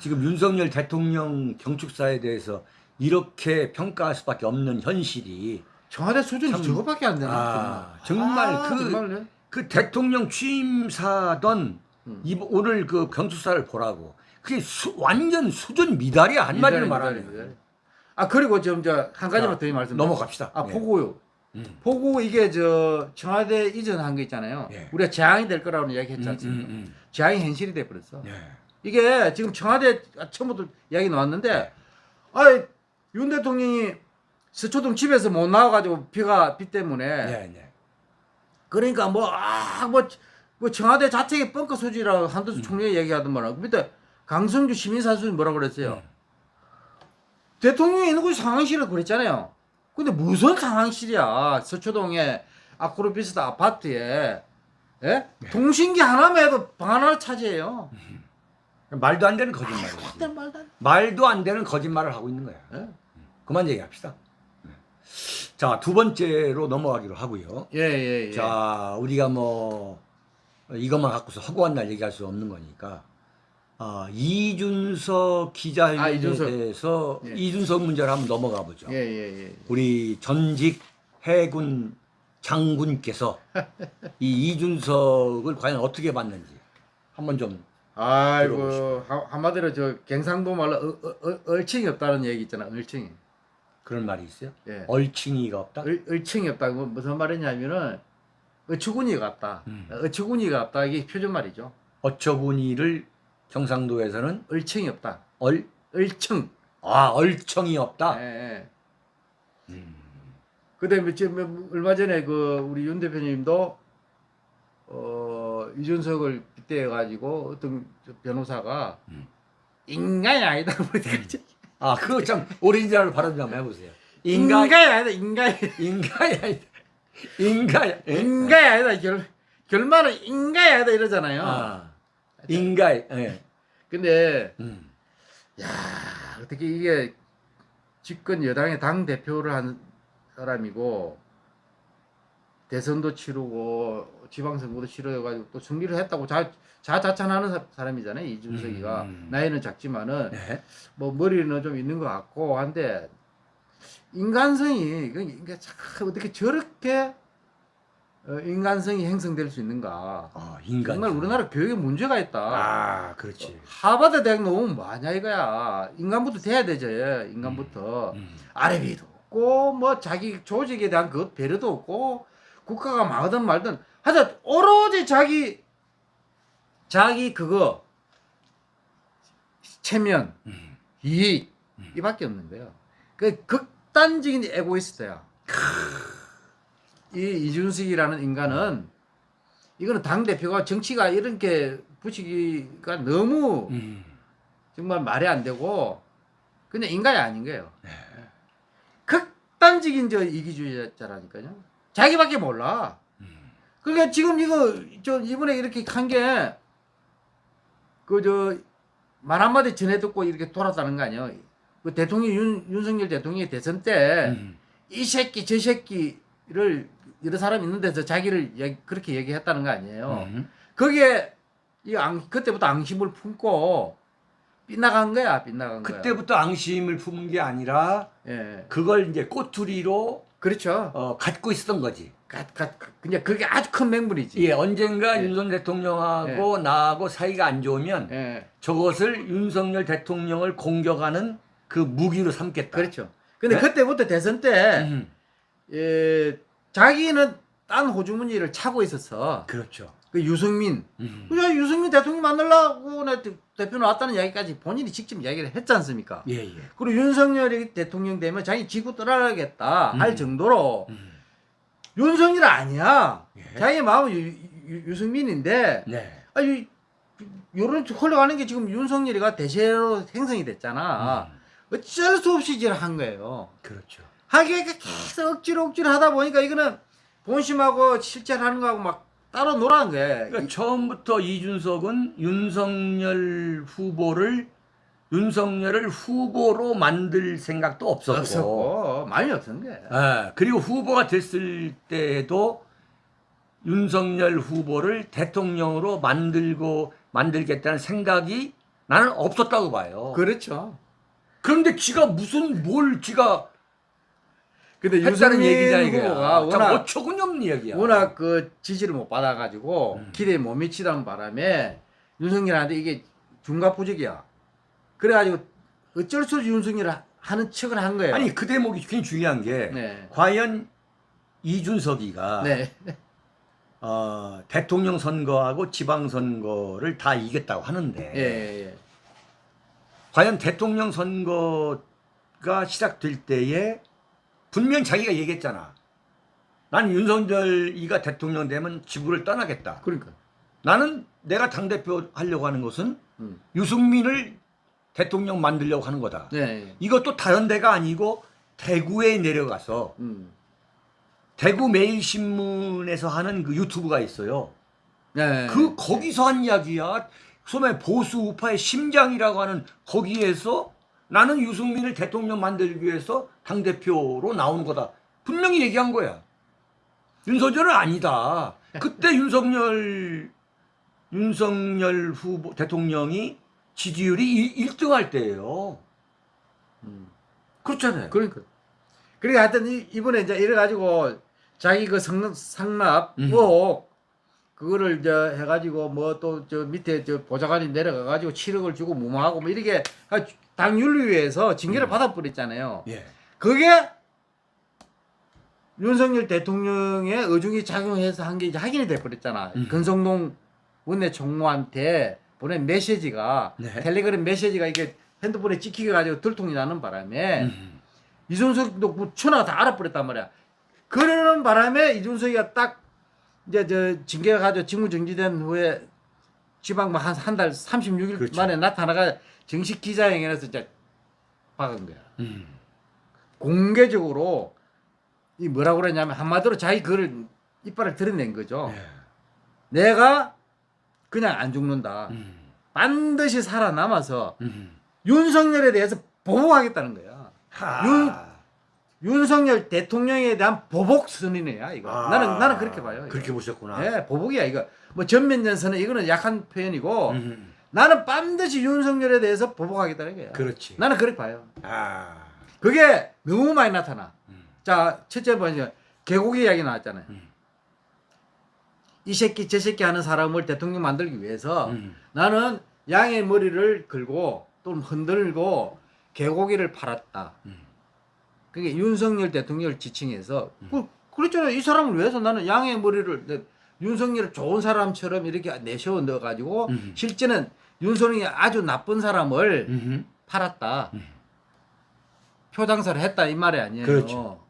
지금 윤석열 대통령 경축사에 대해서 이렇게 평가할 수밖에 없는 현실이 청와대 수준이 참- 저거밖에 안 되나? 아, 정말 아, 그- 정말요? 그 대통령 취임사던 음. 이 오늘 그 경축사를 보라고 그게 수- 완전 수준 미달이야 한마디로 미달이. 아 그리고 좀 저 한 가지만 자, 더 말씀 넘어갑시다. 아 예. 포고요. 음. 포고 이게 저 청와대 이전한 거 있잖아요. 예. 우리가 재앙이 될 거라고 이야기 했지 음, 않습니까? 음, 음. 재앙이 현실이 돼 버렸어. 예. 이게 지금 청와대 처음부터 이야기 나왔는데 아, 윤 대통령이 서초동 집에서 못 나와가지고 비가 비 때문에 네, 네. 그러니까 뭐아 뭐 뭐 청와대 자체의 뻥커 소지라고 음. 한도수 총리가 얘기하더만 밑에 강성주 시민사수는 뭐라 그랬어요? 음. 대통령이 있는 곳이 상황실이라고 그랬잖아요. 근데 무슨 상황실이야? 서초동에 아크로비스타 아파트에 예? 네. 통신기 하나만 해도 방 하나를 차지해요. 말도 안 되는. 그때 말도 안 되는 거짓말을 하고 있는 거야. 예? 그만 얘기합시다. 네. 자, 두 번째로 넘어가기로 하고요. 예, 예, 예. 자, 우리가 뭐 이것만 갖고서 허구한 날 얘기할 수 없는 거니까 아, 이준석 기자에 아, 이준석. 대해서 예. 이준석 문제를 한번 넘어가 보죠. 예, 예, 예. 우리 전직 해군 장군께서 이 이준석을 과연 어떻게 봤는지 한번 좀 아이고 하- 한마디로 저 경상도 말로 어, 어, 어, 얼칭이 없다는 얘기 있잖아. 얼칭이. 그런 말이 있어요. 예. 얼칭이가 없다. 얼, 얼칭이 없다. 뭐 무슨 말이냐면은 어처구니가 없다. 음. 어처구니가 없다. 이게 표준 말이죠. 어처구니를 경상도에서는 얼칭이 없다. 얼, 얼청. 아, 얼청이 없다. 예, 예. 음. 그다음에 지금 얼마 전에 그 우리 윤 대표님도 어저 이준석을 빗대어 가지고 어떤 저 변호사가 음. 인간이 아니다 그러니까 아 그거 참 오리지널 발음 좀 해보세요. 인간 인간이 아니다 인간이 인간이 아니다. 인간 예? 인간이 아니다 결 결말은 인간이 아니다 이러잖아요. 아 인간 예. 근데 음. 야 어떻게 이게 집권 여당의 당 대표를 한 사람이고 대선도 치르고 지방선거도 치러가지고 또 승리를 했다고 자, 자자찬하는 사- 사람이잖아요 이준석이가 음. 나이는 작지만은 네. 뭐 머리는 좀 있는 것 같고 한데 인간성이 그참 어떻게 저렇게 어, 인간성이 형성될 수 있는가 아 인간 정말 우리나라 교육에 문제가 있다. 아 그렇지. 하버드 대학 나오면 뭐하냐 이거야. 인간부터 돼야 되죠. 인간부터. 음. 아래비도 없고 뭐 자기 조직에 대한 그 배려도 없고 국가가 망하든 말든 하여튼 오로지 자기 자기 그거 체면 음. 이익 이밖에 없는 거예요. 그 극단적인 에고이스트야. 이 이준석이라는 인간은 이거는 당 대표가 정치가 이렇게 붙이기가 너무 음. 정말 말이 안 되고 그냥 인간이 아닌 거예요. 네. 극단적인 저 이기주의자라니까요. 자기밖에 몰라. 음. 그러니까 지금 이거 저 이번에 이렇게 한 게 그 저 말 한마디 전해 듣고 이렇게 돌았다는 거 아니에요. 그 대통령 윤, 윤석열 대통령이 대선 때이 음. 새끼 저 새끼를 여러 사람 있는 데서 자기를 얘기- 그렇게 얘기했다는 거 아니에요. 음. 거기에 이 앙, 그때부터 앙심을 품고 빗나간 거야, 빗나간 거야. 그때부터 앙심을 품은 게 아니라 예, 그걸 이제 꼬투리로 그렇죠. 어, 갖고 있었던 거지. 가, 가, 그냥 그게 아주 큰 맹물이지. 예, 언젠가 예. 윤석열 대통령하고 나하고 사이가 안 좋으면 예, 저것을 윤석열 대통령을 공격하는 그 무기로 삼겠다. 그렇죠. 근데 네? 그때부터 대선 때, 음, 예, 자기는 딴 호주머니를 차고 있었어. 그렇죠. 그 유승민. 음. 그냥 유승민 대통령 만나려고 내 대- 대표 나왔다는 이야기까지 본인이 직접 이야기를 했지 않습니까? 예, 예. 그리고 윤석열이 대통령 되면 자기 지구 떠나가겠다 할 음. 정도로 음. 윤석열 아니야. 예. 자기 마음은 유, 유, 유승민인데 네. 아니 요런 흘러가는 게 지금 윤석열이가 대세로 생성이 됐잖아. 음, 어쩔 수 없이 이제 한 거예요. 그렇죠. 하기가 계속 억지로 억지로 하다 보니까 이거는 본심하고 실제로 하는 거하고 막 따로 놀아는 거예요. 그러니까 처음부터 이준석은 윤석열 후보를 윤석열을 후보로 만들 생각도 없었고, 없었고 많이 없었는 거예요. 예, 그리고 후보가 됐을 때도 윤석열 후보를 대통령으로 만들고 만들겠다는 생각이 나는 없었다고 봐요. 그렇죠. 그런데 지가 무슨 뭘 지가 근데 했다는 얘기냐 이거야. 워낙 어처구니 없는 얘기야. 워낙 그 지지를 못 받아가지고 음. 기대에 못 미치던 바람에 윤석열한테 이게 중과부적이야. 그래가지고 어쩔 수 없이 윤석열을 하는 척을 한 거예요. 아니 그 대목이 굉장히 중요한 게 네. 과연 이준석이가 네. 어, 대통령 선거하고 지방 선거를 다 이겼다고 하는데 예, 예, 예. 과연 대통령 선거가 시작될 때에 분명 자기가 얘기했잖아. 난 윤석열이가 대통령 되면 지구를 떠나겠다. 그러니까. 나는 내가 당 대표 하려고 하는 것은 음. 유승민을 대통령 만들려고 하는 거다. 네. 예. 이것도 다른 데가 아니고 대구에 내려가서 음. 대구 매일신문에서 하는 그 유튜브가 있어요. 네. 그 거기서 한 이야기야. 소매 보수 우파의 심장이라고 하는 거기에서 나는 유승민을 대통령 만들기 위해서 당 대표로 나오는 거다. 분명히 얘기한 거야. 윤석열은 아니다. 그때 윤석열 윤석열 후보 대통령이 지지율이 1, 등할 때예요. 음. 그렇잖아요. 그러니까. 그러니까 하여튼 이- 이번에 이제 이래가지고 자기 그 성, 상납 음. 의혹 그거를 이제 해가지고 뭐 또 저 밑에 저 보좌관이 내려가가지고 7억을 주고 무마하고 뭐 이렇게 당 윤리위에서 징계를 음. 받아버렸잖아요. 예. 그게 윤석열 대통령의 의중이 작용해서 한 게 이제 확인이 돼버렸잖아. 음. 근성동 원내 총무한테 보낸 메시지가 네. 텔레그램 메시지가 이게 핸드폰에 찍히게 가지고 들통이 나는 바람에 음. 이준석도 뭐 천하가 다 알아버렸단 말이야. 그러는 바람에 이준석이가 딱 이제 저 징계가 가지고 직무 정지된 후에 지방 뭐 뭐한한 달 36일 그렇죠. 만에 나타나가 정식 기자회견에서 이제 박은 거야. 음. 공개적으로 이 뭐라고 그러냐면 한마디로 자기 그를 이빨을 드러낸 거죠. 예. 내가 그냥 안 죽는다. 음. 반드시 살아남아서 음. 윤석열에 대해서 보복하겠다는 거야. 하. 윤석열 대통령에 대한 보복 선언이야 이거. 아. 나는 나는 그렇게 봐요. 이거. 그렇게 보셨구나. 예, 보복이야 이거. 뭐 전면전선은 이거는 약한 표현이고 음. 나는 반드시 윤석열에 대해서 보복하겠다는 거야. 그렇지. 나는 그렇게 봐요. 아. 그게 너무 많이 나타나. 음. 자, 첫째 번째 개고기 이야기 나왔잖아요. 음. 이 새끼 저 새끼 하는 사람을 대통령 만들기 위해서 음. 나는 양의 머리를 걸고 또는 흔들고 개고기를 팔았다. 음. 그게 윤석열 대통령을 지칭해서 그, 그랬잖아요. 이 사람을 위해서 나는 양의 머리를 내- 윤석열을 좋은 사람처럼 이렇게 내세워 넣어가지고 음. 실제는 윤석열이 아주 나쁜 사람을 음. 팔았다. 음. 표장사를 했다 이 말이 아니에요. 그렇죠.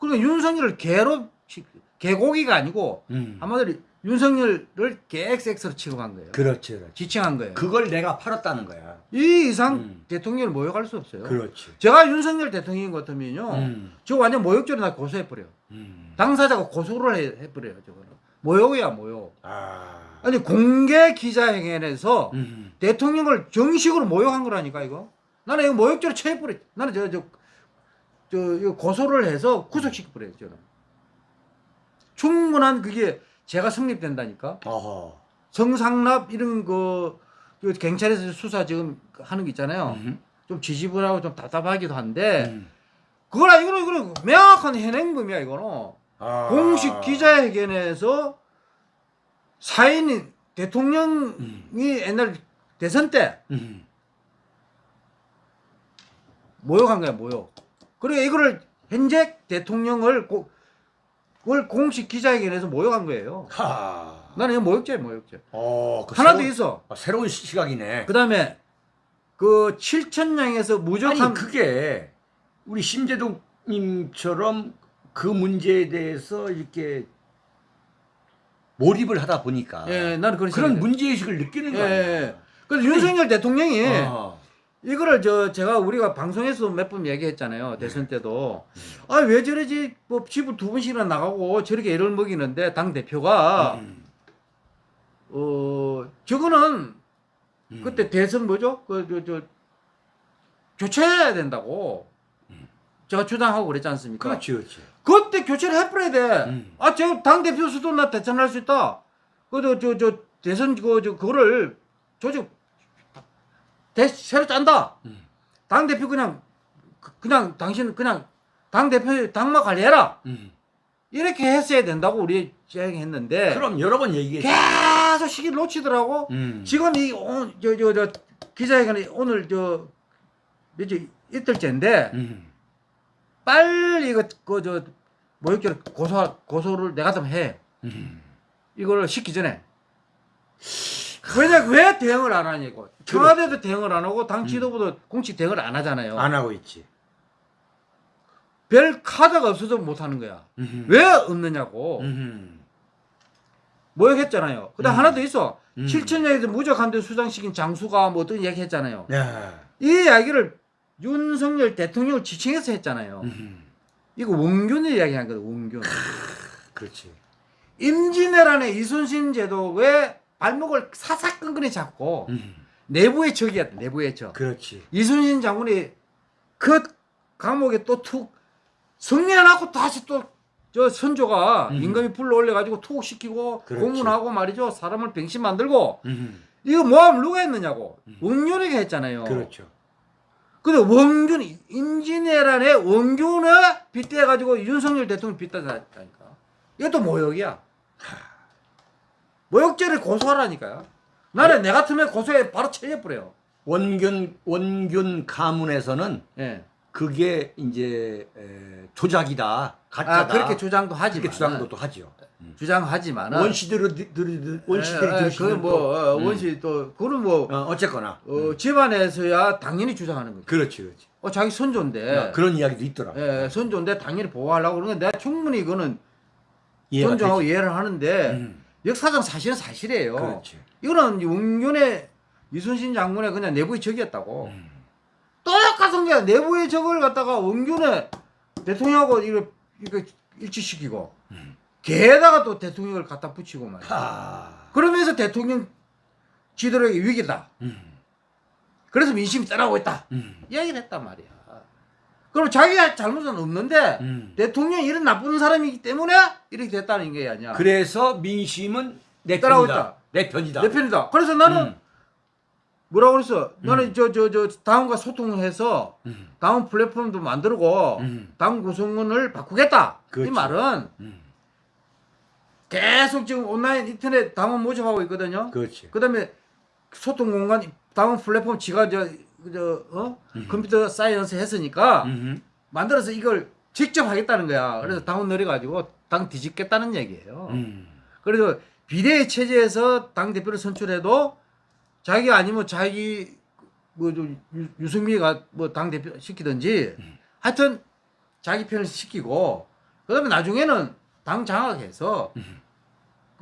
그러니까 윤석열을 개로 치- 개고기가 아니고 음. 한마디로 윤석열을 개XX로 취급한 거예요. 그렇지, 그렇지. 지칭한 거예요. 그걸 내가 팔았다는 거야. 이 이상 음. 대통령을 모욕할 수 없어요. 그렇지. 제가 윤석열 대통령인 것 같으면요. 음. 저 완전 모욕죄로 나 고소해버려. 음. 당사자가 고소를 해, 해버려요. 저거는. 모욕이야 모욕. 아. 아니 공개 기자회견에서 음. 대통령을 정식으로 모욕한 거라니까 이거. 나는 이거 모욕죄로 처해버려. 나는 저 저 저 고소를 해서 구속시켜버려요 저는. 충분한 그게 제가 성립된다니까. 어허. 성상납 이런 거, 그 경찰에서 수사 지금 하는 거 있잖아요. 음. 좀 지지분하고 좀 답답하기도 한데 음. 그거라 이거는 이거는 명확한 현행범이야 이거는. 아. 공식 기자회견에서 사인이 대통령이 음. 옛날 대선 때 음. 모욕한 거야 모욕. 그리고 이거를 현재 대통령을 고, 그걸 공식 기자회견에서 모욕한 거예요. 하. 나는 이거 모욕죄 모욕죄. 어, 그 하나 더 새로운- 있어. 아, 새로운 시- 시각이네. 그 다음에 그 7천량에서 무조건 아니 그게 우리 심재동님처럼 그 문제에 대해서 이렇게 몰입을 하다 보니까 예, 나는 그런 그런 문제의식을 느끼는 예, 거야. 예. 그래서 윤석열 대통령이 어. 이거를 저 제가 우리가 방송에서 몇 번 얘기했잖아요 대선 때도 아 왜 저러지 뭐 집을 두 번씩이나 나가고 저렇게 애를 먹이는데 당 대표가 음. 어 저거는 음. 그때 대선 뭐죠 그저저 교체해야 된다고 제가 주장하고 그랬지 않습니까? 그렇지, 그렇지. 그때 교체를 해버려야 돼. 음. 아, 제가 당 대표 수도 나 대선할 수 있다. 그 저 저 저 대선 그 저 그거를 조직 대 새로 짠다. 음. 당 대표 그냥 그- 그냥 당신 그냥 당 대표 당마 관리해라. 음. 이렇게 했어야 된다고 우리 시행했는데 그럼 여러 번 얘기했지. 계속 시기를 놓치더라고. 음. 지금 이저저 저 기자회견이 오늘 저 며칠 이틀째인데 음. 빨리 이거 그저 모욕죄를 고소 고소를 내가 좀 해. 음. 이거를 시기 전에. 왜냐 왜 대응을 안 하냐고. 청와대도 대응을 안 하고 당 지도부도 공식 대응을 안 하잖아요. 안 하고 있지. 별 카드가 없어서 못 하는 거야. 음. 왜 없느냐고. 음. 모욕했잖아요. 그다음 음. 하나 더 있어. 음. 7천년에도 무적한데 수장시킨 장수가 뭐 어떤 얘기 했잖아요. 야. 이 이야기를 윤석열 대통령을 지칭해서 했잖아요. 음. 이거 원균의 이야기 한 거다. 원균. 그렇지. 임진왜란의 이순신 제도의 발목을 사사건건히 잡고 음. 내부의 적이었다. 내부의 적. 그렇지. 이순신 장군이 그 감옥에 또툭 승리해놓고 다시 또 저 선조가 음. 임금이 불러 올려 가지고 투옥시키고 그렇지. 고문하고 말이죠. 사람을 병신 만들고 음. 이거 모함 누가 했느냐고. 음. 원균이가 했잖아요. 그렇죠. 근데 원균 임진왜란의 원균을 빗대 가지고 윤석열 대통령 빗대다니까. 이것도 모욕이야. 모욕죄를 고소하라니까요. 나는 내 같으면 고소해 바로 처리해버려요. 원균 원균 가문에서는 예. 그게 이제 에, 조작이다, 가짜다. 아 그렇게 주장도 하지만 그렇게 주장도 또 하죠. 주장하지만은 원시들이 들이 원시들이 예, 예, 들으시면 그뭐 또, 어, 음. 원시 또 그거는 뭐 어, 어쨌거나 어, 집안에서야 당연히 주장하는 거죠. 그렇지 그렇지. 어 자기 손조인데 어, 그런 이야기도 있더라. 예, 선조인데 당연히 보호하려고 그러는 데 내가 충분히 이해가 존중하고. 이해를 하는데 음, 역사상 사실은 사실이에요. 그렇지. 이거는 용윤의 이순신 장군의 그냥 내부의 적이었다고. 음. 똑같은 게 내부의 적을 갖다가 원균의 대통령하고 이거 이거 일치시키고 음. 게다가 또 대통령을 갖다 붙이고 말이야. 하. 그러면서 대통령 지도력이 위기다. 음, 그래서 민심이 떠나고 있다. 음, 이야기를 했단 말이야. 그럼 자기가 잘못은 없는데 음. 대통령이 이런 나쁜 사람이기 때문에 이렇게 됐다는 게 아니야. 그래서 민심은 내 편이다. 내 편이다. 내 편이다. 그래서 나는 음, 뭐라고 그랬어? 나는 저 저 저 당원과 소통해서 음, 당원 플랫폼도 만들고 음. 당 구성원을 바꾸겠다. 그렇지. 이 말은 음. 계속 지금 온라인 인터넷 당원 모집하고 있거든요. 그렇지. 그다음에 소통 공간 당원 플랫폼 지가 저 저 어? computer science 했으니까 음. 만들어서 이걸 직접 하겠다는 거야. 그래서 당원 늘어가지고 당 뒤집겠다는 얘기예요. 음. 그래서 비대위 체제에서 당 대표를 선출해도 자기 아니면 자기 뭐좀 유승민이가 뭐 당 대표 시키든지 하여튼 자기 편을 시키고 그다음에 나중에는 당 장악해서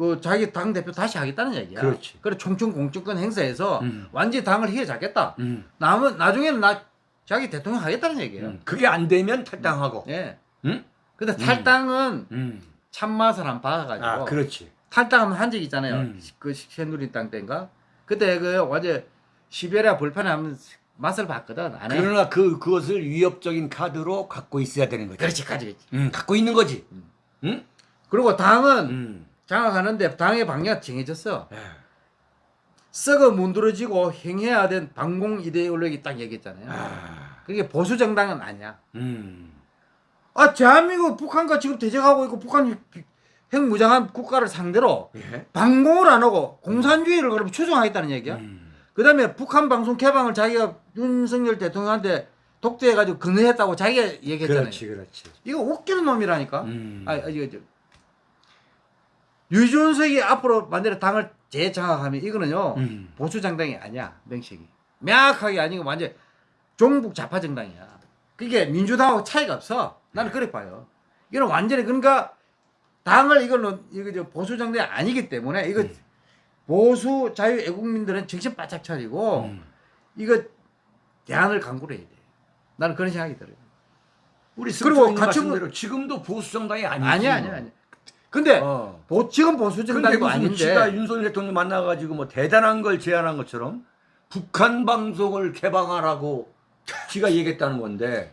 그 자기 당 대표 다시 하겠다는 얘기야. 그렇지. 그래 총총 공천권 행사해서 음. 완전히 당을 휘어잡겠다. 음. 남은 나중에는 나 자기 대통령 하겠다는 얘기예요. 음. 그게 안 되면 탈당하고. 예. 응? 근데 탈당은 음. 참맛을 안 봐가지고 아, 그렇지. 탈당하면 한 적 있잖아요. 음. 그 새누리당 때인가? 그때 그 어제 시베리아 불판에 한번 맛을 봤거든. 안 해. 그러나 그 그것을 위협적인 카드로 갖고 있어야 되는 거지. 그렇지, 가지겠지. 음, 갖고 있는 거지. 응? 그리고 당은 음. 장악하는데 당의 방향 정해졌어. 예. 썩어 문드러지고 행해야 된 반공 이데올로기 딱 얘기했잖아요. 아. 그게 보수 정당은 아니야. 음. 아 대한민국 북한과 지금 대적하고 있고 북한 핵무장한 국가를 상대로 예. 반공을 안 하고 공산주의를 그럼 추종하겠다는 얘기야. 음. 그 다음에 북한 방송 개방을 자기가 윤석열 대통령한테 독대해가지고 근거했다고 자기가 얘기했잖아요. 그렇지, 그렇지. 이거 웃기는 놈이라니까. 음. 아, 아, 이거 저 유준석이 앞으로 만약에 당을 재장악하면 이거는요 음. 보수 정당이 아니야 명식이 명확하게 아니고 완전 종북 좌파 정당이야. 그게 민주당하고 차이가 없어. 나는 그래 봐요. 이거는 완전히 그러니까 당을 이거는 이거 저 보수 정당이 아니기 때문에 이거 음. 보수 자유 애국민들은 정신 바짝 차리고 음. 이거 대안을 강구를 해야 돼. 나는 그런 생각이 들어요. 우리 그리고 같이 말씀대로 지금도 보수 정당이 아니지. 아니야, 아니야, 아니야. 근데 어. 보, 지금 보수 정당도 아닌데 지가 윤석열 대통령 만나가지고 뭐 대단한 걸 제안한 것처럼 북한 방송을 개방하라고 지가 얘기했다는 건데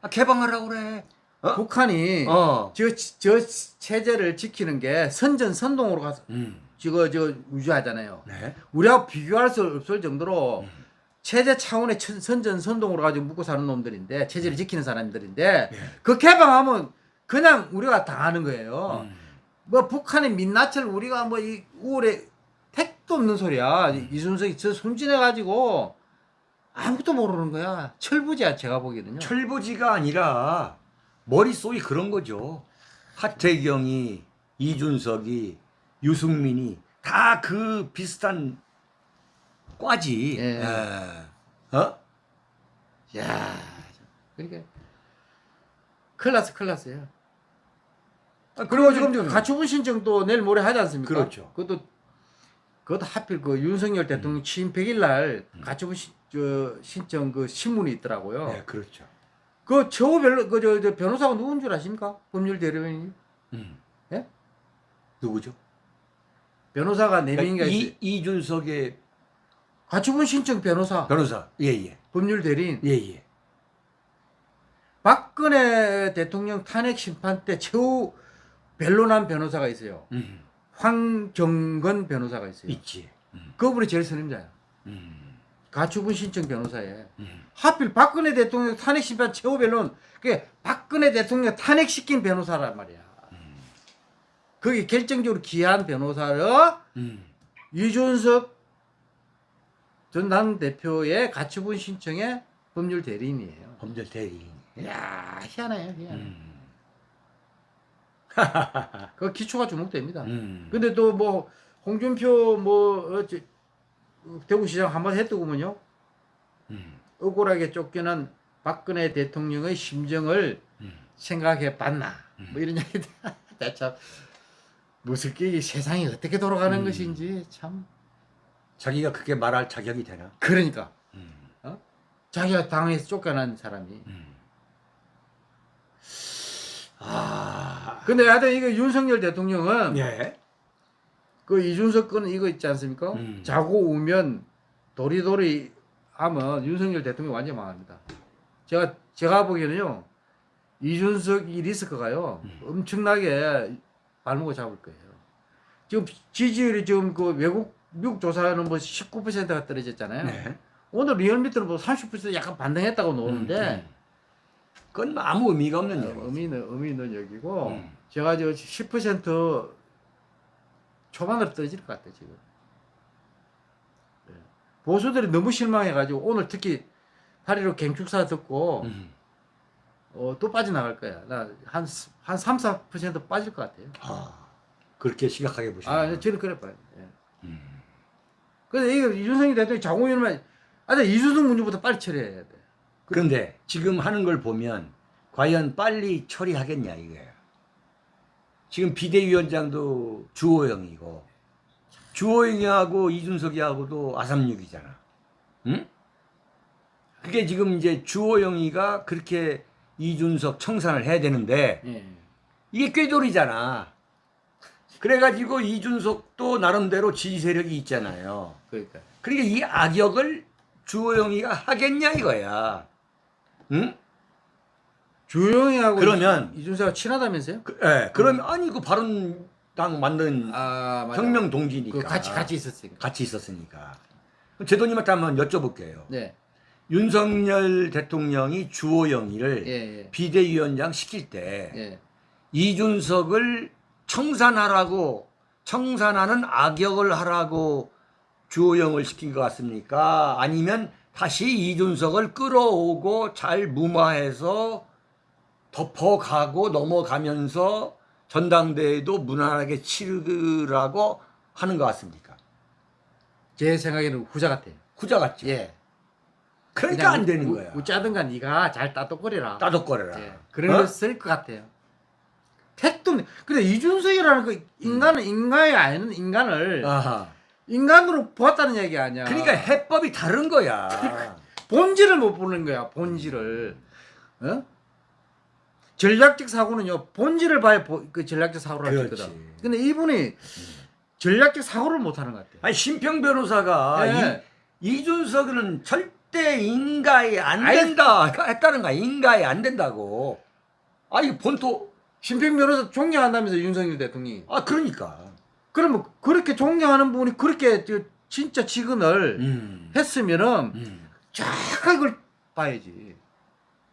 아, 개방하라고 그래. 어? 북한이 어. 저, 저 체제를 지키는 게 선전선동으로 가서 음. 지금 저 유지하잖아요. 네. 우리하고 비교할 수 없을 정도로 체제 차원의 천- 선전선동으로 가지고 묵고 사는 놈들인데 체제를 지키는 사람들인데 예. 그 개방하면 그냥 우리가 당하는 거예요. 음. 뭐 북한의 민낯을 우리가 뭐 이 우울에 택도 없는 소리야. 음. 이순석이 저 순진해 가지고 아무것도 모르는 거야. 철부지야 제가 보기에는요. 철부지가 아니라 머릿속이 그런 거죠. 하태경이 이준석이 유승민이 다 그 비슷한 과지. 예. 예. 어? 야, 그러니까 클라스 클라스예요. 아, 그리고 지금 가처분 신청도 내일 모레 하지 않습니까? 그렇죠. 그것도 그것도 하필 그 윤석열 대통령 취임 100일 날 가처분 신, 저, 신청 그 신문이 있더라고요. 네, 그렇죠. 그 처우 별로 그저 저 변호사가 누군 줄 아십니까? 법률 대리인이 음. 예? 누구죠? 변호사가 네 명인가 그러니까 있어요. 이 이준석의 가처분 신청 변호사, 변호사. 예, 예. 법률 대리인. 예, 예. 박근혜 대통령 탄핵 심판 때 최후 변론한 변호사가 있어요. 음. 황정건 변호사가 있어요. 있지. 음. 그분이 제일 선임자야. 음. 가처분 신청 변호사에. 음. 하필 박근혜 대통령 탄핵 심판 최후 변론 그게 박근혜 대통령 탄핵시킨 변호사란 말이야. 거기 결정적으로 기한 변호사를 음. 이준석 전 당 대표의 가처분 신청의 법률 대리인이에요. 범죄 대리인. 이야 희한해요 희한해. 음. 그 기초가 주목됩니다. 음. 근데 또 뭐 홍준표 뭐 어, 저, 대구시장 한 번 했더구먼요. 음. 억울하게 쫓겨난 박근혜 대통령의 심정을 음. 생각해 봤나 뭐 이런 얘기들 참 무슨 게 세상이 어떻게 돌아가는 음. 것인지 참 자기가 그렇게 말할 자격이 되나? 그러니까 음. 어? 자기가 당에서 쫓겨난 사람이 아, 근데 하여튼 이거 윤석열 대통령은 예. 그 이준석 건 이거 있지 않습니까? 음. 자고 우면 도리도리 하면 윤석열 대통령 완전 망합니다. 제가 제가 보기에는요 이준석 이 리스크가요 음. 엄청나게 발목을 잡을 거예요. 지금 지지율이 지금 그 외국 미국 조사는 뭐 19%가 떨어졌잖아요. 네. 오늘 리얼미터는 뭐 30% 약간 반등했다고 나오는데 음, 그건 뭐 아무 의미가 없는 어, 얘기. 의미는 의미는 여기고 음. 제가 저 10% 초반으로 떨어질 것 같아 지금. 예. 보수들이 너무 실망해가지고 오늘 특히 8.15 갱축사 듣고 음. 어, 또 빠져나갈 거야. 나한한 3, 4% 빠질 것 같아요. 아, 그렇게 심각하게 보시나? 아, 저는 그래 봐요. 예. 음. 근데 이거 이준석이 대통령이 장고위원만 아, 근데 이준석 문제부터 빨리 처리해야 돼. 그런데 지금 하는 걸 보면 과연 빨리 처리하겠냐 이거예요. 지금 비대위원장도 주호영이고 주호영이하고 이준석이하고도 아삼육이잖아. 응? 그게 지금 이제 주호영이가 그렇게 이준석 청산을 해야 되는데 예. 이게 꾀돌이잖아. 그래가지고 이준석도 나름대로 지지 세력이 있잖아요. 그러니까. 그러니까 이 악역을 주호영이가 하겠냐 이거야. 응? 주영이하고 그러면- 이- 이준석이 친하다면서요? 그, 예. 그러면 아니 그 바른 당 만든 아. 혁명 동지니까 그 같이 같이 있었으니까. 같이 있었으니까. 제도님한테 한번 여쭤볼게요. 네. 윤석열 대통령이 주호영이를 예, 예. 비대위원장 시킬 때 예. 이준석을 청산하라고 청산하는 악역을 하라고 주호영을 시킨 것 같습니까? 아니면 다시 이준석을 끌어오고 잘 무마해서 덮어가고 넘어가면서 전당대회도 무난하게 치르라고 하는 것 같습니까? 제 생각에는 후자 같아요. 후자 같죠? 예. 그러니까 안 되는 거야. 웃자든가 네가 잘 따똑거리라. 따독거려라. 예. 그런 어? 거쓸것 같아요. 택도. 근데 이준석이라는 그 인간은 인간이 아닌 인간을 아하. 인간으로 보았다는 얘기 아니야. 그러니까 해법이 다른 거야. 본질을 못 보는 거야. 본질을. 어? 전략적 사고는요. 본질을 봐야 보- 그 전략적 사고를 할 수. 있거든. 근데 이분이 전략적 사고를 못 하는 것 같아. 아니 심평 변호사가 예. 이, 이준석은 절대 인가에 안. 된다 했다는 거야. 인가에 안 된다고. 아 이거 본토 심평 변호사 존경한다면서 윤석열 대통령이. 아 그러니까. 그러면 그렇게 존경하는 분이 그렇게 저 진짜 직언을 음. 했으면은 음. 정확하게 그걸 봐야지.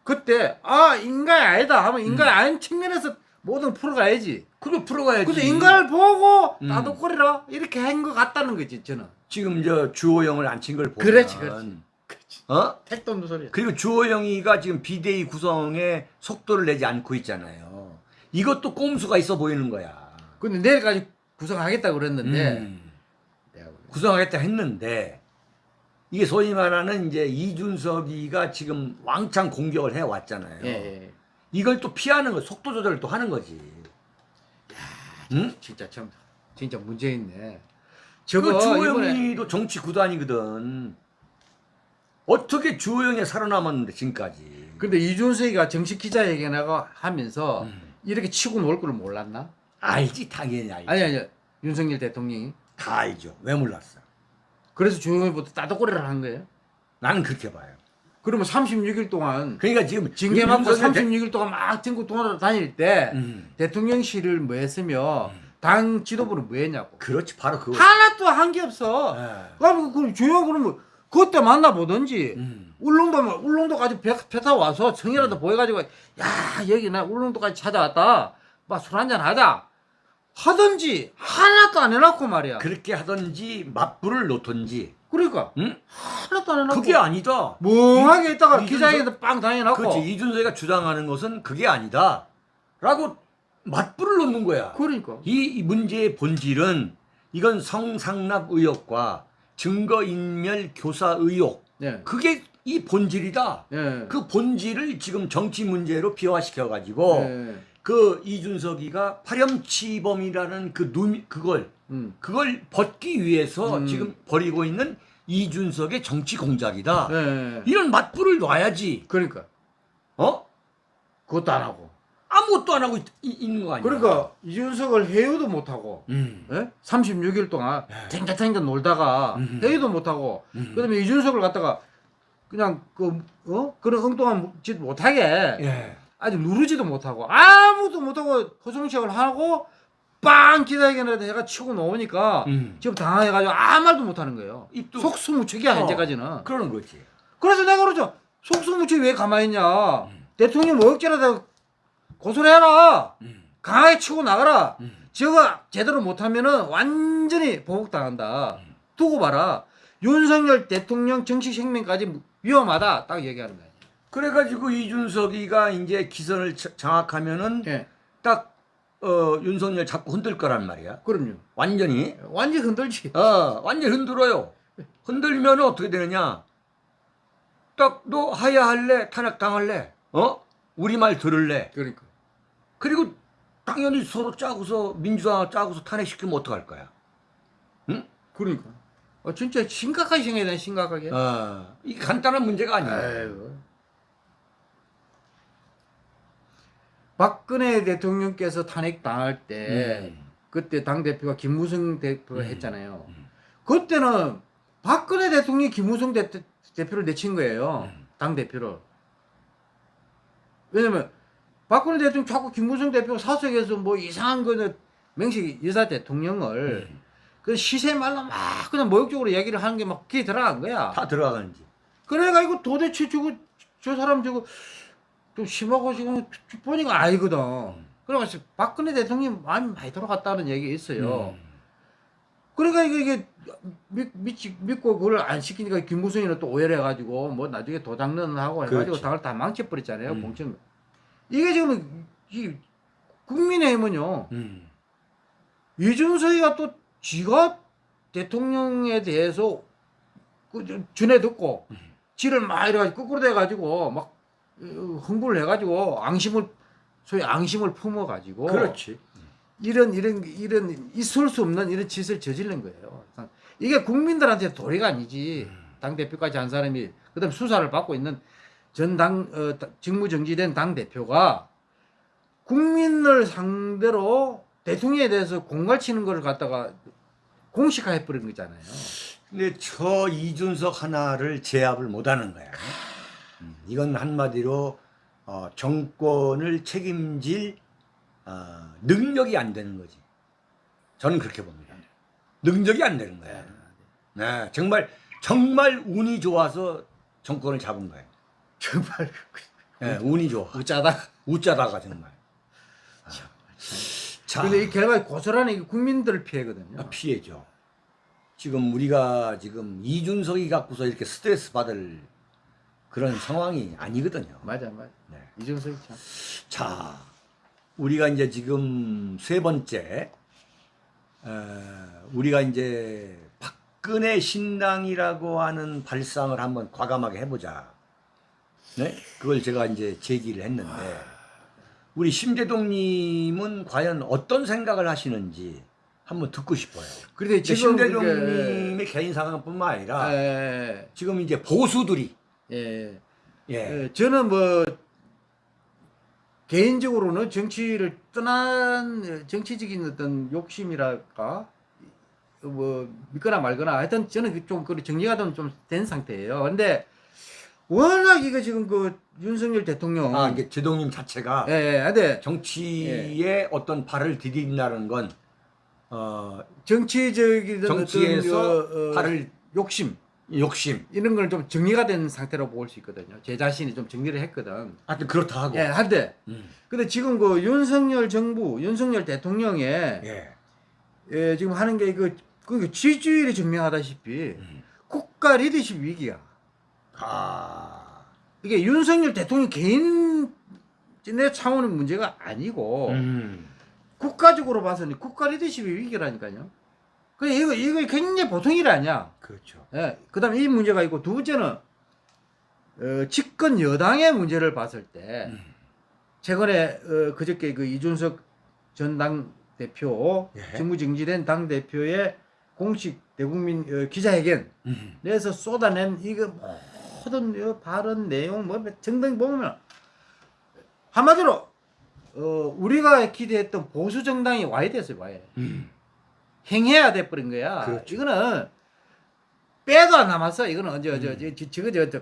그때 아 인간이 아니다 하면 인간이 음. 아닌 측면에서 모든 걸 풀어가야지. 그거 풀어가야지. 근데 인간을 보고 음. 나도거리라 이렇게 한 것 같다는 거지 저는. 지금 저 주호영을 앉힌 걸 보면. 그렇지, 그렇지. 어? 택도 없는 소리야. 그리고 주호영이가 지금 비대위 구성에 속도를 내지 않고 있잖아요. 이것도 꼼수가 있어 보이는 거야. 근데 내일까지 구성하겠다고 그랬는데 음. 구성하겠다 했는데 이게 소위 말하는 이제 이준석이가 지금 왕창 공격을 해 왔잖아요. 예, 예. 이걸 또 피하는 거 속도 조절을 또 하는 거지. 응? 진짜 참 진짜 문제 있네. 그 저거 주호영이도 정치 구단이거든. 어떻게 주호영이 살아남았는데 지금까지. 근데 이준석이가 정식 기자회견하고 하면서 음. 이렇게 치고 놀 걸 몰랐나? 알지 당연히 알지. 아니 아니 윤석열 대통령이 다 알죠. 왜 몰랐어? 그래서 조용히부터 따도꼬리를 한 거예요. 나는 그렇게 봐요. 그러면 36일 동안 그러니까 지금 징계 맞고 윤석열 대- 36일 동안 막 전국 돌아다닐 때 음. 대통령실을 뭐 했으며 당 지도부는 뭐 했냐고. 그렇지 바로 그거. 하나도 한 게 없어. 예. 그럼 그 조용 그러면 그때 만나보든지 음. 울릉도 울릉도까지 배, 배 타고 와서 성이라도 보여가지고 야 여기 나 울릉도까지 찾아왔다. 막 술 한잔 하자. 하든지 하나도 안 해놨고 말이야. 그렇게 하든지 맞불을 놓든지. 그러니까 응? 하나도 안 해놨고 그게 아니다. 멍하게 있다가 이- 기자회견에서 빵 당해놨고 그렇지 이준석이가 주장하는 것은 그게 아니다. 라고 맞불을 놓는 거야. 그러니까 이, 이 문제의 본질은 이건 성상납 의혹과 증거인멸 교사 의혹 예. 그게 이 본질이다. 예. 그 본질을 지금 정치 문제로 비화시켜 가지고 예. 그 이준석이가 파렴치범이라는 그 누, 그걸 음. 그걸 벗기 위해서 음. 지금 벌이고 있는 이준석의 정치 공작이다. 예. 이런 맞불을 놔야지. 그러니까 어? 그것도 안 하고. 아무것도 안 하고 있, 있는 거 아니야? 그러니까 이준석을 회유도 못 하고. 음. 예? 36일 동안 예. 탱자탱자 놀다가 음. 회의도 못 하고 음. 그다음에 이준석을 갖다가 그냥 그 어? 그런 엉뚱한 짓 못하게 예. 아직 누르지도 못하고 아무도 못하고 허송식을 하고 빵 기다리겠는데 해가 치고 나오니까 음. 지금 당황해가지고 아무 말도 못하는 거예요. 입도 속수무책이야 어. 현재까지는. 그러는 거지. 그래서 내가 그러죠. 속수무책 왜 가만히 있냐. 음. 대통령 뭐 억지라도 고소를 해라. 음. 강하게 치고 나가라. 음. 저거 제대로 못하면은 완전히 보복당한다. 음. 두고 봐라. 윤석열 대통령 정치 생명까지 위험하다. 딱 얘기하는 거예요. 그래가지고 이준석이가 이제 기선을 자- 장악하면은 예. 딱 어, 윤석열 잡고 흔들 거란 말이야. 그럼요. 완전히 완전 흔들지. 어, 완전 흔들어요. 흔들면 어떻게 되느냐? 딱 너 하야할래? 탄핵 당할래? 어? 우리 말 들을래? 그러니까. 그리고 당연히 서로 짜고서 민주당 짜고서 탄핵시키면 어떡할 거야? 응? 그러니까. 어, 진짜 심각하게 생각해야 돼, 심각하게. 어, 이게 간단한 문제가 아니야. 아이 박근혜 대통령께서 탄핵 당할 때 음. 그때 당 대표가 김무성 대표가 음. 했잖아요. 음. 그때는 박근혜 대통령이 김무성 대, 대표를 내친 거예요. 음. 당 대표를. 왜냐면 박근혜 대통령 자꾸 김무성 대표가 사석에서 뭐 이상한 거는 명식 여사 대통령을 음. 그 시세 말로 막 그냥 모욕적으로 얘기를 하는 게 막 귀에 들어간 거야. 다 들어가는지. 그래가지고 도대체 저거 저 사람 저거 좀 심하고 지금 보니까 아니거든. 그래가지고 박근혜 대통령이 마음이 많이 돌아갔다는 얘기 있어요. 음. 그러니까 이게, 이게 믿, 믿고 그걸 안 시키니까 김무성이는 또 오해를 해가지고 뭐 나중에 도장는 하고 해가지고 그렇지. 당을 다 망쳐버렸잖아요. 음. 봉천. 이게 지금 이 국민의힘은요. 음. 이준석이가 또 지가 대통령에 대해서 그 저- 전해 듣고 음. 지를 막 이래가지고 거꾸로 돼가지고 막 어, 흥분을 해가지고 앙심을 소위 앙심을 품어가지고 그렇지. 이런 이런 이런 있을 수 없는 이런 짓을 저지른 거예요. 이게 국민들한테 도리가 아니지. 당 대표까지 한 사람이 그다음 수사를 받고 있는 전당 어, 다- 직무 정지된 당 대표가 국민을 상대로 대통령에 대해서 공갈치는 걸 갖다가 공식화해 버린 거잖아요. 근데 저 이준석 하나를 제압을 못하는 거야. 음, 이건 한마디로 어, 정권을 책임질 어, 능력이 안 되는 거지. 저는 그렇게 봅니다. 능력이 안 되는 거야. 네, 정말 정말 운이 좋아서 정권을 잡은 거예요. 정말 네, 운이 좋아. 웃자다. 웃자다가 정말. 아. 자, 근데 이 결과 고스란히 국민들 피해거든요. 아, 피해죠. 지금 우리가 지금 이준석이 갖고서 이렇게 스트레스 받을 그런 상황이 아니거든요. 맞아, 맞아. 네. 이준석이 참. 자, 우리가 이제 지금 세 번째, 어, 우리가 이제 박근혜 신당이라고 하는 발상을 한번 과감하게 해보자. 네? 그걸 제가 이제 제기를 했는데, 우리 심재동님은 과연 어떤 생각을 하시는지 한번 듣고 싶어요. 그런데 지금 심재동님의 개인 상황뿐만 아니라 예, 지금 이제 보수들이 예, 예, 예, 저는 뭐 개인적으로는 정치를 떠난 정치적인 어떤 욕심이랄까? 뭐 믿거나 말거나 하여튼 저는 좀 그런 정리가 좀 된 상태예요. 근데 워낙 이거 지금 그 윤석열 대통령 아 이게 제동님 자체가 예, 예, 근데 정치에 어떤 발을 디딘다는 건 어, 정치적인 정치에서 어떤 어, 어, 발을 욕심 욕심. 이런 걸 좀 정리가 된 상태로 볼 수 있거든요. 제 자신이 좀 정리를 했거든. 하여튼 그렇다 하고. 예, 한데 음. 근데 지금 그 윤석열 정부, 윤석열 대통령의 예. 예, 지금 하는 게 그, 그 지지율이 증명하다시피 음. 국가 리더십 위기야. 아. 이게 윤석열 대통령 개인 내 차원의 문제가 아니고 음. 국가적으로 봐서는 국가 리더십의 위기라니까요. 그 이거 이거 굉장히 보통 일 아니야. 그렇죠. 예. 그다음에 이 문제가 있고 두 번째는 어, 집권 여당의 문제를 봤을 때 음. 최근에 어, 그저께 그 이준석 전 당 대표 예. 직무 정지된 당 대표의 공식 대국민 어, 기자회견 음. 내에서 쏟아낸 이거 모든 이 발언 내용 뭐 등등 보면 한마디로 어, 우리가 기대했던 보수 정당이 와야 됐어요 와야 음. 행해야 돼 버린 거야. 그렇죠. 이거는 빼도 안 남았어. 이거는 언제 음. 어제 저, 저, 저, 저,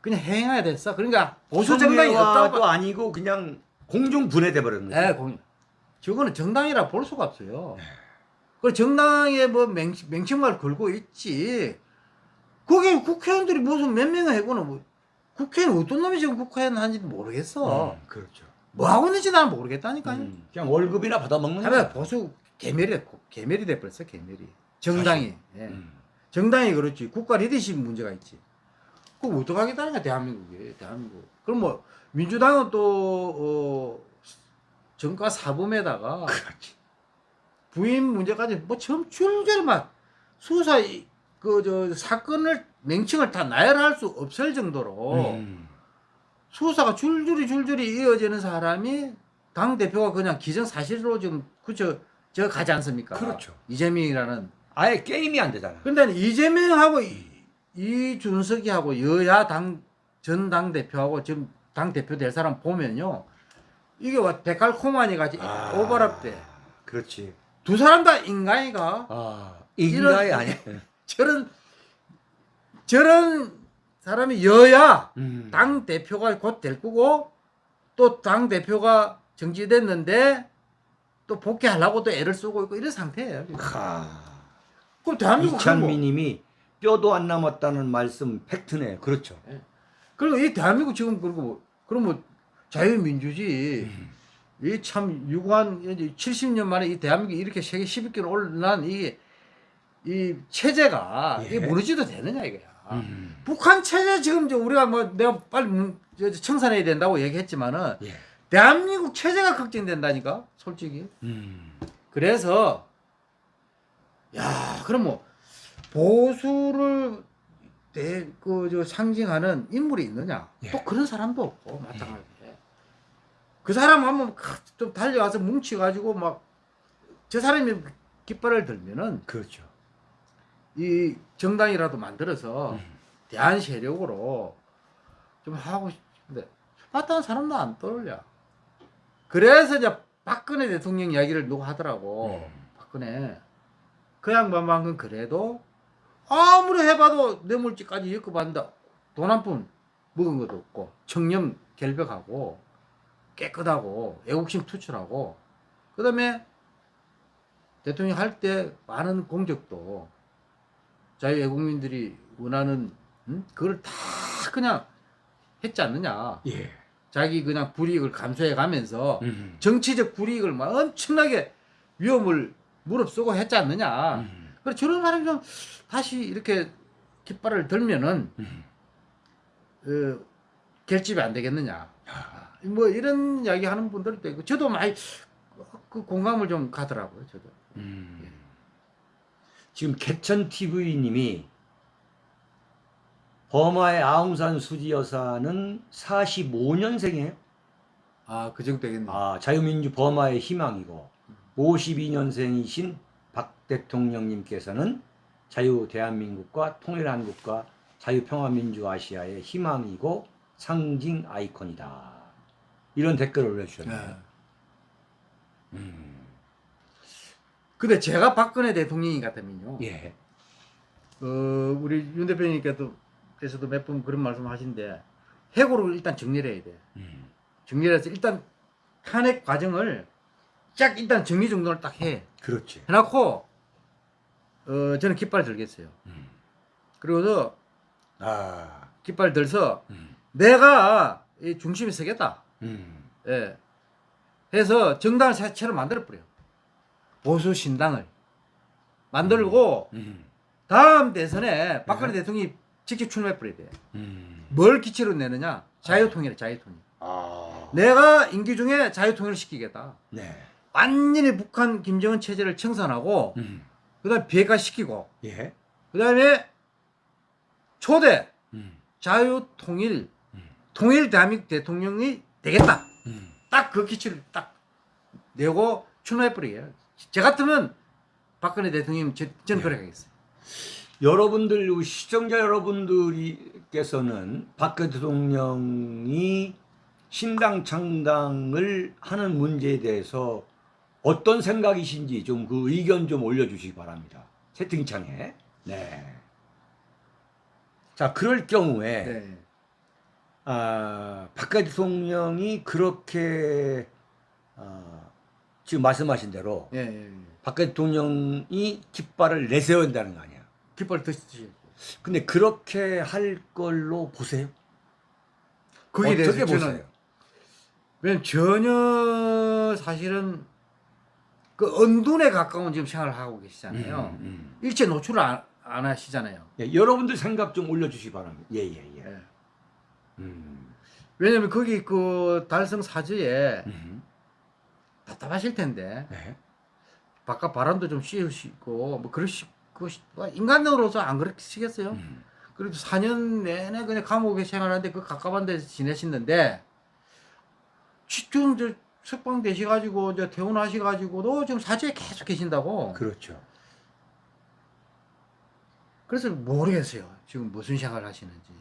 그냥 행해야 됐어. 그러니까 보수 정당이 없다고. 아니고 그냥 공중 분해돼 버렸는 거죠. 예, 공. 저거는 정당이라 볼 수가 없어요. 네. 그 정당에 뭐 맹, 맹칭말 걸고 있지. 거기 국회의원들이 무슨 몇 명을 해고는 뭐 국회의원 어떤 놈이 지금 국회의원 하는지 모르겠어. 음, 그렇죠. 뭐 하고 있는지 나는 모르겠다니까요. 음, 그냥 월급이나 받아 먹는 하면 거죠. 보수 개멸이 됐고 개멸이 돼버렸어 개멸이. 정당이. 예. 음. 정당이 그렇지 국가 리더십 문제가 있지. 그거 어떡하겠다니까 대한민국이 대한민국. 그럼 뭐 민주당은 또 어, 정가 사범에다가 그렇지. 부인 문제까지 뭐 처음 줄줄이 막 수사 그 저 사건을 명칭을 다 나열할 수 없을 정도로 음. 수사가 줄줄이 줄줄이 이어지는 사람이 당 대표가 그냥 기정 사실로 지금 그저 저 가지 않습니까? 그렇죠. 이재명이라는 아예 게임이 안 되잖아. 근데 이재명하고 이- 이준석이하고 여야 당 전 당 대표하고 지금 당 대표 될 사람 보면요 이게 와 데칼코마니 같이 아. 오버랩 돼. 그렇지. 두 사람 다 인간이가 아, 인간이 아니야. 저런 저런 사람이 여야 음. 당 대표가 곧 될 거고 또 당 대표가 정지됐는데 또 복귀하려고 또 애를 쓰고 있고 이런 상태예요. 하. 그럼 대한민국 이찬미님이 뼈도 안 남았다는 말씀 팩트네. 그렇죠. 그리고 이 대한민국 지금 그리고 뭐- 그럼 뭐 자유민주주의 음. 이참 유구한 이제 70년 만에 이 대한민국이 이렇게 세계 10위권 올라난 이게 이 체제가 예. 이게 무너지도 되느냐 이거야. 음. 북한 체제 지금 이제 우리가 뭐 내가 빨리 청산해야 된다고 얘기했지만은 예. 대한민국 체제가 걱정된다니까 솔직히. 음. 그래서 야 그럼 뭐 보수를 그저 상징하는 인물이 있느냐? 예. 또 그런 사람도 없고 마찬가지에 그 사람 한번 좀 달려와서 뭉치가지고 막 저 사람이 깃발을 들면은 그렇죠. 이 정당이라도 만들어서 음. 대한 세력으로 좀 하고 싶은데 마땅한 사람도 안 떠올려. 그래서 이제 박근혜 대통령 이야기를 누가 하더라고. 음. 박근혜 그 양반만큼 그래도 아무리 해봐도 뇌물죄까지 엮어봤는데 돈한 푼 먹은 것도 없고 청렴 결백하고 깨끗하고 애국심 투철하고 그 다음에 대통령 할 때 많은 공적도 자유애국민들이 원하는 음? 그걸 다 그냥 했지 않느냐 예. 자기 그냥 불이익을 감수해 가면서 음. 정치적 불이익을 막 엄청나게 위험을 무릅쓰고 했지 않느냐 음. 그래 저런 사람이 좀 다시 이렇게 깃발을 들면은 음. 어, 결집이 안 되겠느냐 뭐 이런 이야기 하는 분들도 있고 저도 많이 그 공감을 좀 가더라고요 저도 음. 지금 개천 TV님이 버마의 아웅산 수지 여사는 45년생이에요. 아 그 정도 되겠네 아, 자유민주 버마의 희망이고 52년생이신 박 대통령님께서는 자유 대한민국과 통일 한국과 자유 평화민주 아시아의 희망이고 상징 아이콘이다. 이런 댓글을 올려주셨네요. 네. 음, 근데 제가 박근혜 대통령이 같으면요 예. 어, 우리 윤 대표님께서 도 께서도 몇 번 그런 말씀 하신데 해고를 일단 정리를 해야 돼 음, 정리해서 일단 탄핵 과정을 쫙 일단 정리 정돈을 딱 해. 그렇지. 해놓고 어 저는 깃발 들겠어요. 음. 그리고서 아, 깃발 들서 음, 내가 이 중심에 서겠다. 음, 예. 해서 정당을 새로 만들어 버려. 보수 신당을 만들고 음, 다음 대선에 박근혜 네. 대통령이 직접 출마해 버려야 돼. 음. 뭘 기치로 내느냐? 자유통일, 자유통일. 아, 내가 임기 중에 자유통일을 시키겠다. 네. 완전히 북한 김정은 체제를 청산하고 음, 그다음 비핵화시키고 예. 그다음에 초대 음, 자유통일 음. 통일 대한민국 대통령이 되겠다. 음. 딱그 기치를 딱 내고 출마해 버리게요. 저 같으면 박근혜 대통령 저, 저는 그래 가겠어요. 여러분들 시청자 여러분들께서는 박 대통령이 신당 창당을 하는 문제에 대해서 어떤 생각이신지 좀 그 의견 좀 올려주시기 바랍니다. 채팅창에. 네. 자, 그럴 경우에 네. 아, 박 대통령이 그렇게 아, 지금 말씀하신 대로 예, 예, 예. 박 대통령이 깃발을 내세워야 한다는 거 아니야. 깃발 드시죠. 근데 그렇게 할 걸로 보세요. 거기에 어떻게 보세요? 왜냐면 전혀 사실은 그 언둔에 가까운 지금 생활을 하고 계시잖아요. 음, 음. 일체 노출을 안, 안 하시잖아요. 예, 여러분들 생각 좀 올려주시기 바랍니다. 예예예. 예, 예. 예. 음, 왜냐면 거기 그 달성 사저에 음, 답답하실 텐데 네. 바깥 바람도 좀 씌우시고 뭐 그러시 그 인간으로서 안 그러시겠어요? 음, 그래도 4년 내내 그냥 감옥에 생활하는데 그 가까운 데서 지내시는데 지금 저 석방 되셔가지고 저 퇴원하셔가지고도 지금 사저에 계속 계신다고. 그렇죠. 그래서 모르겠어요. 지금 무슨 생활 하시는지.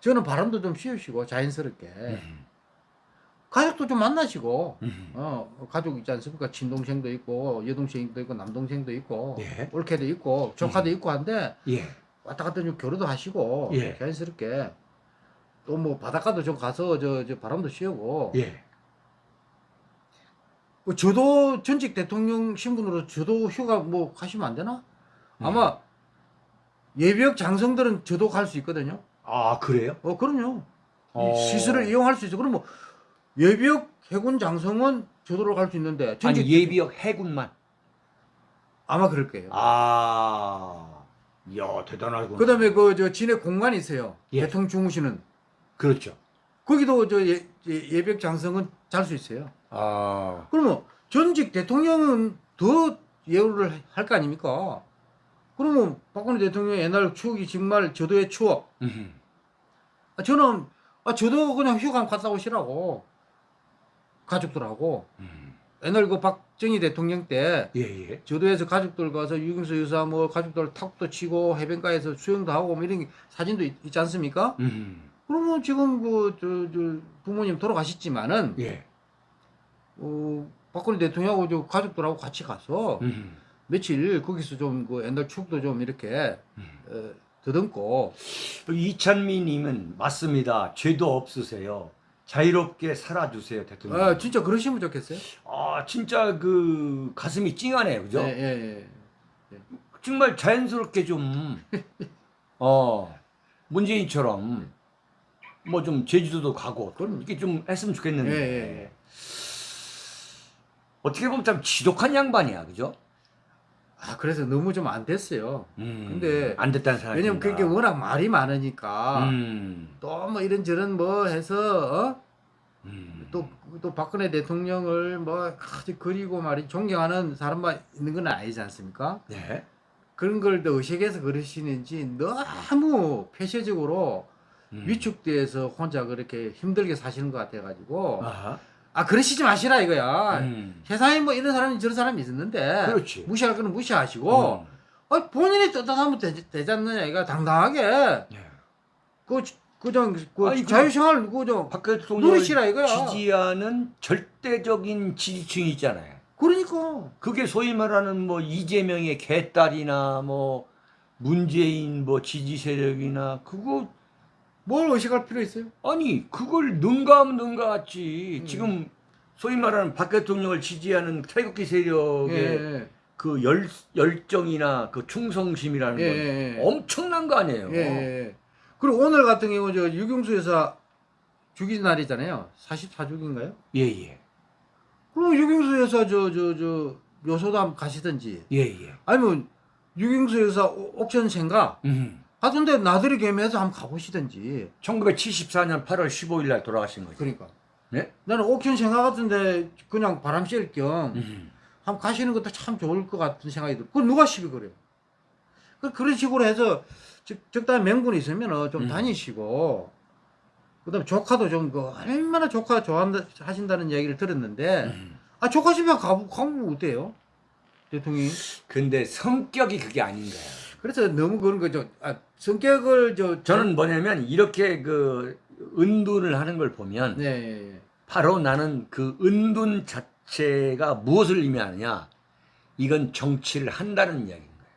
저는 바람도 좀 씌우시고 자연스럽게 음, 가족도 좀 만나시고 음. 어 가족 있지 않습니까? 친동생도 있고 여동생도 있고 남동생도 있고 예. 올케도 있고 조카도 있고 한데 예. 왔다 갔다 좀 교류도 하시고 예. 자연스럽게 또 뭐 바닷가도 좀 가서 저, 저 바람도 씌우고 예. 뭐 저도 전직 대통령 신분으로 저도 휴가 뭐 가시면 안 되나? 아마 예비역 장성들은 저도 갈 수 있거든요. 아 그래요? 어 그럼요. 어. 이 시설을 이용할 수 있어. 그럼 뭐 예비역 해군 장성은 저도로 갈 수 있는데 전직 아니 예비역 해군만. 아마 그럴 거예요. 아, 이야 대단하구나. 그다음에 그 저 진해 공간이 있어요. 예. 대통령 주무시는 그렇죠. 거기도 저 예, 예, 예비역 장성은 잘 수 있어요. 아, 그러면 전직 대통령은 더 예우를 할 거 아닙니까? 그러면 박근혜 대통령의 옛날 추억이 정말 저도의 추억. 음. 아, 저는 아, 저도 그냥 휴가 갔다 오시라고 가족들하고 음. 옛날 그 박정희 대통령 때 예 예. 저도에서 가족들 가서 유경수 여사 뭐 가족들 탁도 치고 해변가에서 수영도 하고 뭐 이런 게 사진도 있, 지 않습니까? 음. 그러면 지금 그 저 저 부모님 돌아가셨지만은 예. 어, 박근혜 대통령하고 저 가족들하고 같이 가서 음. 며칠 거기서 좀 그 옛날 추억도 좀 이렇게 음. 어, 더듬고 이찬미님은 맞습니다. 죄도 없으세요. 자유롭게 살아주세요, 대통령. 아, 진짜 그러시면 좋겠어요. 아, 진짜 그 가슴이 찡하네요, 그죠? 예, 예, 예. 정말 자연스럽게 좀, 어, 문재인처럼 뭐 좀 제주도도 가고 그럼. 이렇게 좀 했으면 예, 좋겠는데. 예, 예. 어떻게 보면 참 지독한 양반이야, 그죠? 아, 그래서 너무 좀 안 됐어요. 음, 근데 안 됐다는 생각이 왜냐면. 그게 워낙 말이 많으니까 음, 또뭐 이런저런 뭐 해서 어? 음. 또, 또 박근혜 대통령을 뭐 아주 그리고 말이 존경하는 사람만 있는 건 아니지 않습니까? 네. 그런 걸 더 의식해서 그러시는지 너무 폐쇄적으로 음. 위축돼서 혼자 그렇게 힘들게 사시는 것 같아가지고 아하. 아 그러시지 마시라 이거야 음. 세상에 뭐 이런 사람이 저런 사람이 있었는데 그렇지. 무시할 거는 무시하시고 음. 아, 본인이 떳떳하면 되, 되지 않느냐 이거 당당하게 네. 그 그정 그 아니, 그- 자유생활 대통령을 누리시라 이거야. 지지하는 절대적인 지지층이 있잖아요. 그러니까 그게 소위 말하는 뭐 이재명의 개딸이나 뭐 문재인 뭐 지지 세력이나 그거 뭘 의식할 필요 있어요? 아니 그걸 능가하면 능가하지 음. 지금 소위 말하는 박 대통령을 지지하는 태극기 세력의 예, 그 열, 열정이나 그 충성심이라는 예, 건 예, 예. 엄청난 거 아니에요. 예, 예. 그리고 오늘 같은 경우 저 유경수 여사 죽인 날이잖아요. 44죽인가요? 예, 예. 그럼 유경수 여사 저 저저 묘소담 가시든지 예, 예. 아니면 유경수 여사 오- 옥천 생가 음. 하던데 나들이 겸해서 한번 가보시든지 1974년 8월 15일 날 돌아가신 거죠. 그러니까 네? 나는 옥천 생가 같은데 그냥 바람 쐴겸 음. 한번 가시는 것도 참 좋을 것 같은 생각이 들어. 그 누가 시비 그래요? 그 그런 식으로 해서 적, 적당한 명분이 있으면 좀 음. 다니시고 그 다음 조카도 좀 그 얼마나 조카 좋아한다 하신다는 얘기를 들었는데 음. 아 조카 집에 가보 가보면 어때요? 대통령이 근데 성격이 그게 아닌 거야. 그래서 너무 그런 거죠. 아, 성격을 저 저는 뭐냐면 이렇게 그 은둔을 하는 걸 보면 네, 예, 예. 바로 나는 그 은둔 자체가 무엇을 의미하느냐? 이건 정치를 한다는 이야기인 거예요.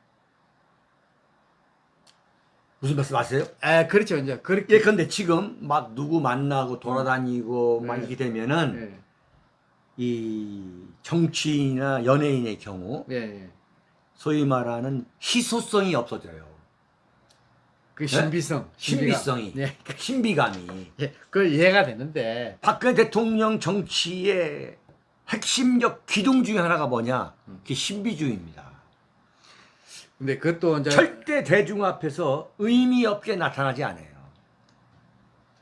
무슨 말씀 아세요? 아 그렇죠 이제 그렇게 예컨대 지금 막 누구 만나고 돌아다니고 막 네. 이렇게 되면은 예, 이 정치인이나 연예인의 경우 예, 예. 소위 말하는 희소성이 없어져요. 그 신비성, 네? 신비성이, 예, 신비감이. 예, 그 이해가 되는데 박근혜 대통령 정치의 핵심적 기둥 중에 하나가 뭐냐? 그게 신비주의입니다. 근데 그것도 이제 절대 대중 앞에서 의미 없게 나타나지 않아요.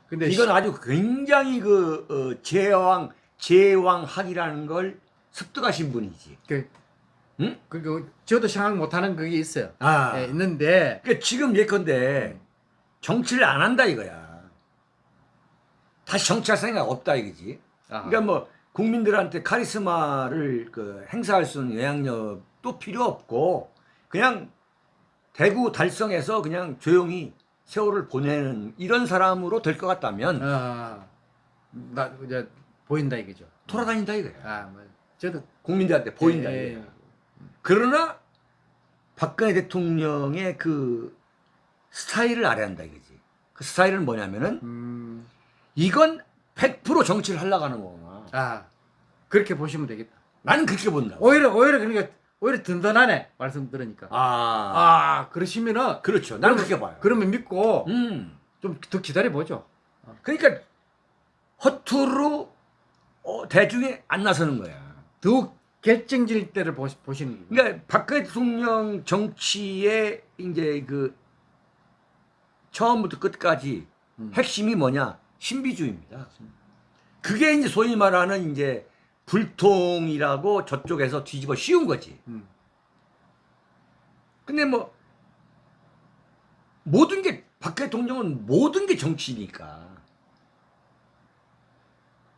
근데 이건 아주 굉장히 그 어, 제왕 제왕학이라는 걸 습득하신 분이지. 그, 응? 그, 그 저도 생각 못하는 그게 있어요. 아, 예, 있는데 그러니까 지금 예컨대 정치를 안 한다 이거야. 다시 정치할 생각 없다 이거지. 아, 그러니까 뭐 국민들한테 카리스마를 그 행사할 수 있는 영향력도 필요 없고 그냥 대구 달성에서 그냥 조용히 세월을 보내는 이런 사람으로 될 것 같다면 아, 나 이제 보인다 이거죠. 돌아다닌다 이거야. 아, 뭐 저도 국민들한테 보인다 예, 이거야. 그러나 박근혜 대통령의 그 스타일을 알아야 한다 이거지. 그 스타일은 뭐냐면은 음, 이건 100% 정치를 하려고 하는 거구나. 아 그렇게 보시면 되겠다. 나는 그렇게 본다고. 오히려 오히려 그러니까 오히려 든든하네 말씀 들으니까. 아, 아, 그러시면은 그렇죠. 나는 그렇게 봐요. 그러면 믿고 음. 좀 더 기다려 보죠. 그러니까 허투루 어, 대중에 안 나서는 거야. 더욱 결정질 때를 보시, 보시는 거예요. 그러니까 박근혜 대통령 정치의 이제 그 처음부터 끝까지 음. 핵심이 뭐냐? 신비주의입니다. 그게 이제 소위 말하는 이제 불통이라고 저쪽에서 뒤집어 씌운 거지. 음. 근데 뭐 모든 게 박 대통령은 모든 게 정치니까.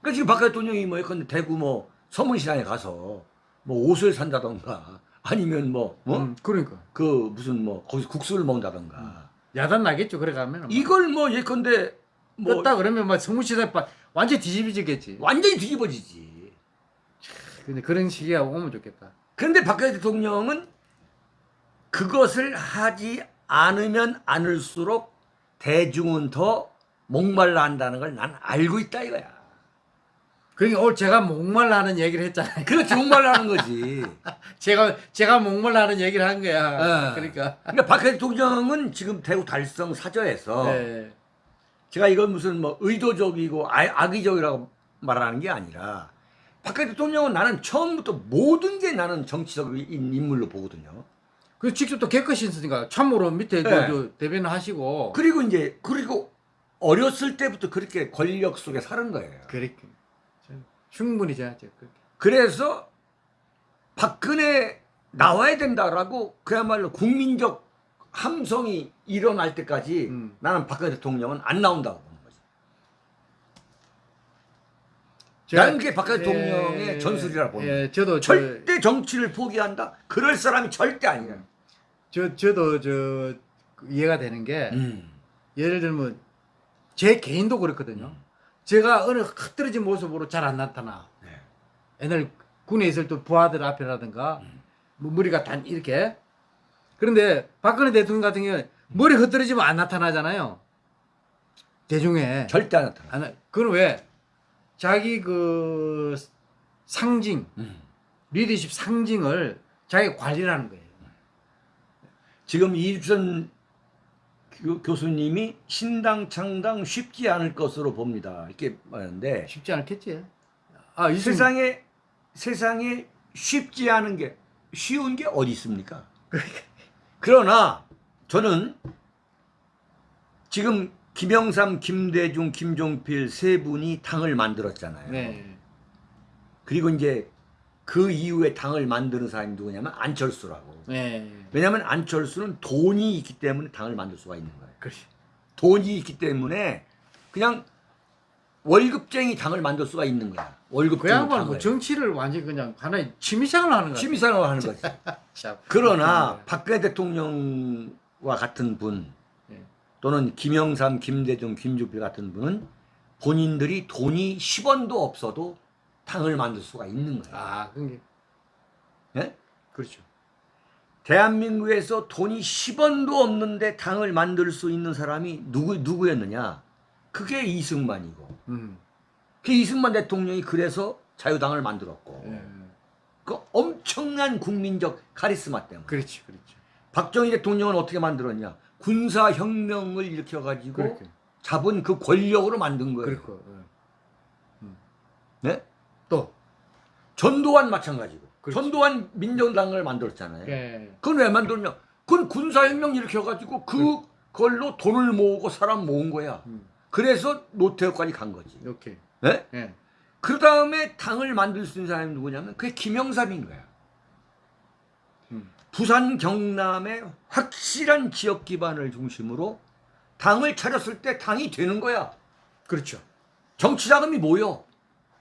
그러니까 지금 박 대통령이 뭐 예컨대 대구 뭐 서문시장에 가서 뭐 옷을 산다던가 아니면 뭐 뭐? 음, 그러니까 그 무슨 뭐 거기서 국수를 먹는다던가 야단 나겠죠. 그래 가면 이걸 뭐 예컨대 뭐 떴다 그러면 막 성무시대 완전 뒤집어지겠지. 완전히 뒤집어지지. 근데 그런 시기가 오면 좋겠다. 그런데 박근혜 대통령은 그것을 하지 않으면 않을수록 대중은 더 목말라 한다는 걸 난 알고 있다 이거야. 그러니까 오늘 제가 목말라 하는 얘기를 했잖아요. 그렇지 목말라 하는 거지. 제가 제가 목말라 하는 얘기를 한 거야. 예. 그러니까. 그러니까 박근혜 대통령은 지금 대구 달성 사저에서 네. 제가 이건 무슨 뭐 의도적이고 아- 악의적이라고 말하는 게 아니라 박근혜 대통령은 나는 처음부터 모든 게 나는 정치적인 인물로 보거든요. 그 직접 또 개컷이 있으니까 참모로 밑에 그 네. 저 대변을 하시고. 그리고 이제 그리고 어렸을 때부터 그렇게 권력 속에 사는 거예요. 그렇게 충분히 그렇게. 그래서 박근혜 나와야 된다라고 그야말로 국민적 함성이 일어날 때까지 음. 나는 박근혜 대통령은 안 나온다고 보는 거지. 제가- 나는 그게 박근혜 대통령의 예, 전술이라 보는. 예, 저도 저, 절대 정치를 포기한다. 그럴 사람이 절대 아니야. 저 저도 저그 이해가 되는 게 음. 예를 들면 제 개인도 그렇거든요. 제가 어느 흩어진 모습으로 잘 안 나타나. 네. 옛날 군에 있을 때 부하들 앞이라든가 음. 뭐 머리가 단 이렇게. 그런데 박근혜 대통령 같은 경우에 머리 흩어지면 안 나타나잖아요. 대중에. 절대 안 나타나. 안 나- 그건 왜? 자기 그 상징, 음. 리더십 상징을 자기 관리를 하는 거예요. 지금 교- 교수님이 신당 창당 쉽지 않을 것으로 봅니다. 이렇게 말하는데 쉽지 않겠지. 아, 이 세상에 세상에 쉽지 않은 게 쉬운 게 어디 있습니까? 그러나 저는 지금 김영삼, 김대중, 김종필 세 분이 당을 만들었잖아요. 네. 그리고 이제 그 이후에 당을 만드는 사람이 누구냐면 안철수라고. 네. 왜냐하면 안철수는 돈이 있기 때문에 당을 만들 수가 있는 거예요. 그렇지. 돈이 있기 때문에 그냥 월급쟁이 당을 만들 수가 있는 거야. 월급쟁이 뭐 당을. 정치를 완전 그냥 하나의 취미생활을 하는 거야. 취미생활을 하는 거지. 참. 그러나 네. 박근혜 대통령과 같은 분 네. 또는 김영삼, 김대중, 김주필 같은 분은 본인들이 돈이 10원도 없어도 당을 만들 수가 있는 거야. 아, 그게 예? 그렇죠. 대한민국에서 돈이 10원도 없는데 당을 만들 수 있는 사람이 누구 누구였느냐? 그게 이승만이고. 음. 그 이승만 대통령이 그래서 자유당을 만들었고. 예. 그 엄청난 국민적 카리스마 때문에. 그렇지, 그렇죠. 박정희 대통령은 어떻게 만들었냐? 군사 혁명을 일으켜 가지고 그렇게. 잡은 그 권력으로 만든 거예요. 그렇고. 예. 네? 또 전두환 마찬가지고. 그렇죠. 전두환 민정당을 만들었잖아요. 예. 그건 왜 만들었냐? 그건 군사 혁명 일으켜 가지고 그걸로 돈을 모으고 사람 모은 거야. 음. 그래서 노태우까지 간 거지. 이렇게. 네? 예. 그 다음에 당을 만들 수 있는 사람이 누구냐면 그게 김영삼인 거야. 음. 부산 경남의 확실한 지역 기반을 중심으로 당을 차렸을 때 당이 되는 거야. 그렇죠. 정치 자금이 모여.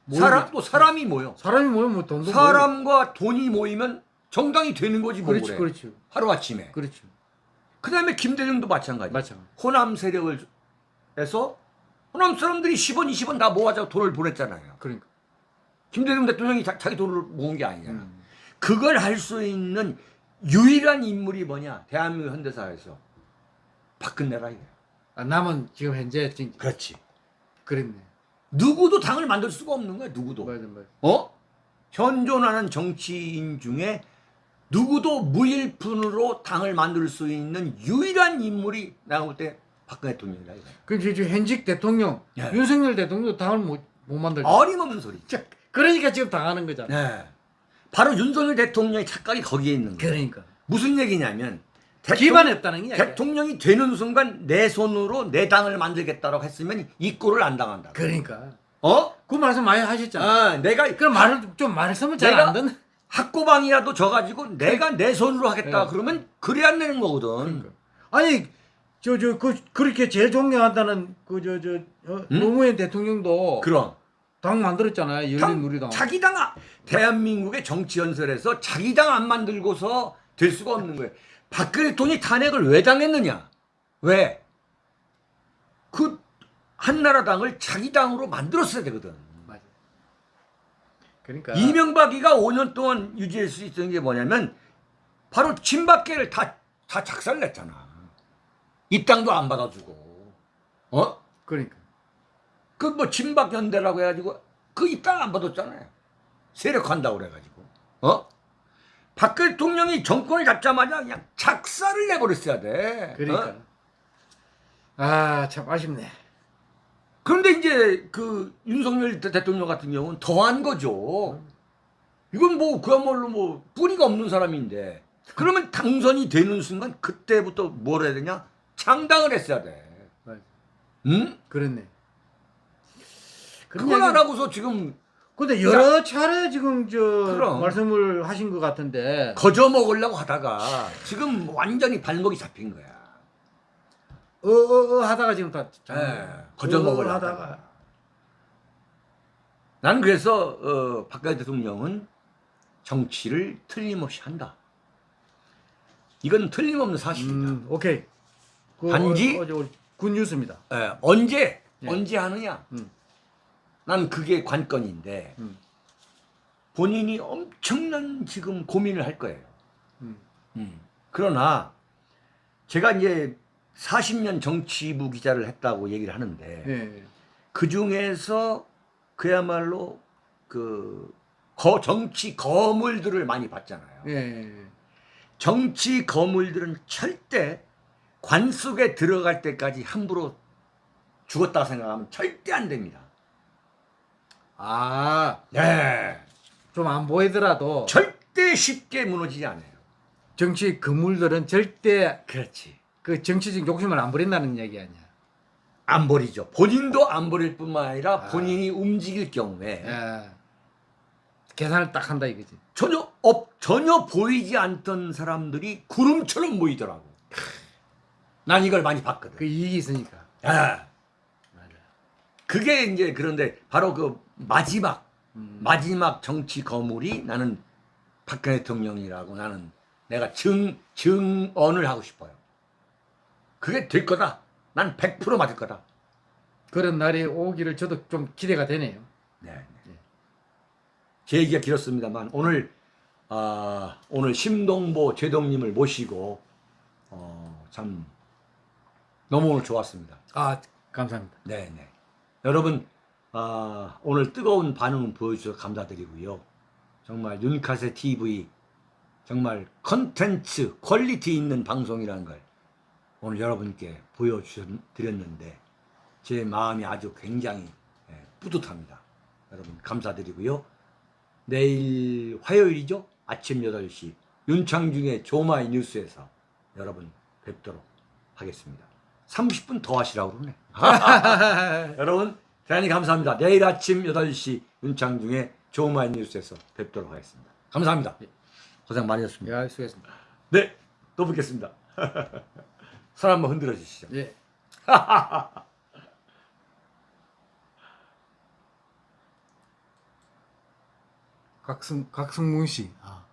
모이면- 사람 또 사람이 모여. 사람이 모이면 뭐 돈도 사람과 돈이 모이면 정당이 되는 거지 뭐 그렇지, 그래. 그렇지. 하루 아침에. 그렇죠. 그다음에 김대중도 마찬가지. 마찬가지. 호남 세력을 해서 호남 사람들이 10원, 20원 다 모아서 돈을 보냈잖아요. 그러니까. 김대중 대통령이 자, 기 돈을 모은 게 아니잖아. 음. 그걸 할 수 있는 유일한 인물이 뭐냐? 대한민국 현대사에서 박근혜라 이거야. 아, 남은 지금 현재 지금 그렇지. 그랬네. 누구도 당을 만들 수가 없는 거야. 누구도. 맞아, 맞아. 어? 현존하는 정치인 중에 누구도 무일푼으로 당을 만들 수 있는 유일한 인물이 내가 볼 때 박근혜 대통령이다. 그럼 지금 현직 대통령 예. 윤석열 대통령도 당을 못, 못 만들. 어림없는 소리. 자, 그러니까 지금 당하는 거잖아. 네. 바로 윤석열 대통령의 착각이 거기에 있는 거야. 그러니까. 무슨 얘기냐면 게 아니야. 대통령이 되는 순간 내 손으로 내 당을 만들겠다고 했으면 이 꼴을 안 당한다. 그러니까. 어? 그 말씀 많이 하셨잖아. 아, 내가 그럼 말을 좀 말씀을 잘 안 듣는. 학고방이라도 져가지고 내가 내 손으로 하겠다 네. 그러면 그래 안 되는 거거든. 그러니까. 아니 저 저 그 그렇게 제일 존경한다는 그 저저 어, 음? 노무현 대통령도 그럼 당 만들었잖아요. 당- 열린우리당. 자기 당 아- 대한민국의 정치 연설에서 자기 당 안 만들고서 될 수가 없는 거예요. 박근혜 대통령이 탄핵을 왜 당했느냐? 왜? 그 한나라당을 자기 당으로 만들었어야 되거든. 맞아. 그러니까 이명박이가 5년 동안 유지할 수 있었던 게 뭐냐면 바로 친박계를 다, 다 작살냈잖아. 입당도 안 받아주고. 어? 그러니까 그 뭐 친박연대라고 해가지고 그 입당 안 받았잖아요. 세력한다고 그래가지고. 어? 박근혜 대통령이 정권을 잡자마자 그냥 작살을 내버렸어야 돼. 그러니까 어? 아참 아쉽네. 그런데 이제 그 윤석열 대- 대통령 같은 경우는 더한 거죠. 이건 뭐 그야말로 뭐 뿌리가 없는 사람인데 그러면 당선이 되는 순간 그때부터 뭘 해야 되냐? 창당을 했어야 돼. 맞아. 응? 그렇네. 그런 그걸 안 하고서 지금 근데 여러 차례 지금 저 그럼. 말씀을 하신 것 같은데 거저 먹으려고 하다가 지금 완전히 발목이 잡힌 거야. 어어어 하다가 지금 다 예, 거저 먹으려고 어, 하다가. 하다가 나는 그래서 어, 박근혜 대통령은 정치를 틀림없이 한다. 이건 틀림없는 사실이다. 음, 오케이. 그 단지- 어, 어, 저 굿뉴스입니다. 예, 언제 예. 언제 하느냐? 음. 난 그게 관건인데 음. 본인이 엄청난 지금 고민을 할 거예요. 음. 음. 그러나 제가 이제 40년 정치부 기자를 했다고 얘기를 하는데 예. 그 중에서 그야말로 그 거, 정치 거물들을 많이 봤잖아요. 예. 정치 거물들은 절대 관 속에 들어갈 때까지 함부로 죽었다고 생각하면 절대 안 됩니다. 아, 네. 좀 안 보이더라도 절대 쉽게 무너지지 않아요. 정치 그물들은 절대 그렇지. 그 정치적 욕심을 안 부린다는 얘기 아니야. 안 버리죠. 본인도 안 버릴 뿐만 아니라 아. 본인이 움직일 경우에 예. 계산을 딱 한다 이거지. 전혀 업, 전혀 보이지 않던 사람들이 구름처럼 보이더라고. 난 이걸 많이 봤거든. 그 이익이 있으니까. 아. 그게 이제 그런데 바로 그 마지막 음. 마지막 정치 거물이 나는 박근혜 대통령이라고 나는 내가 증 증언을 하고 싶어요. 그게 될 거다. 난 100% 맞을 거다. 그런 날이 오기를 저도 좀 기대가 되네요. 네. 네. 제 얘기가 길었습니다만 오늘 아, 오늘 심동보 제동님을 모시고 어, 참 너무 오늘 좋았습니다. 아 감사합니다. 네, 네. 여러분 아, 오늘 뜨거운 반응 보여주셔서 감사드리고요. 정말 윤카세 TV 정말 컨텐츠 quality 있는 방송이라는 걸 오늘 여러분께 보여드렸는데 제 마음이 아주 굉장히 예, 뿌듯합니다. 여러분 감사드리고요. 내일 화요일이죠? 아침 8시 윤창중의 조마이 뉴스에서 여러분 뵙도록 하겠습니다. 30분 더 하시라고 그러네. 여러분 대단히 감사합니다. 내일 아침 8시 윤창중의 조마이 뉴스에서 뵙도록 하겠습니다. 감사합니다. 고생 많이 하셨습니다. 예, 수고했습니다. 네, 또 뵙겠습니다. 손 한번 흔들어 주시죠. 예. 각성 각성문 씨. 아.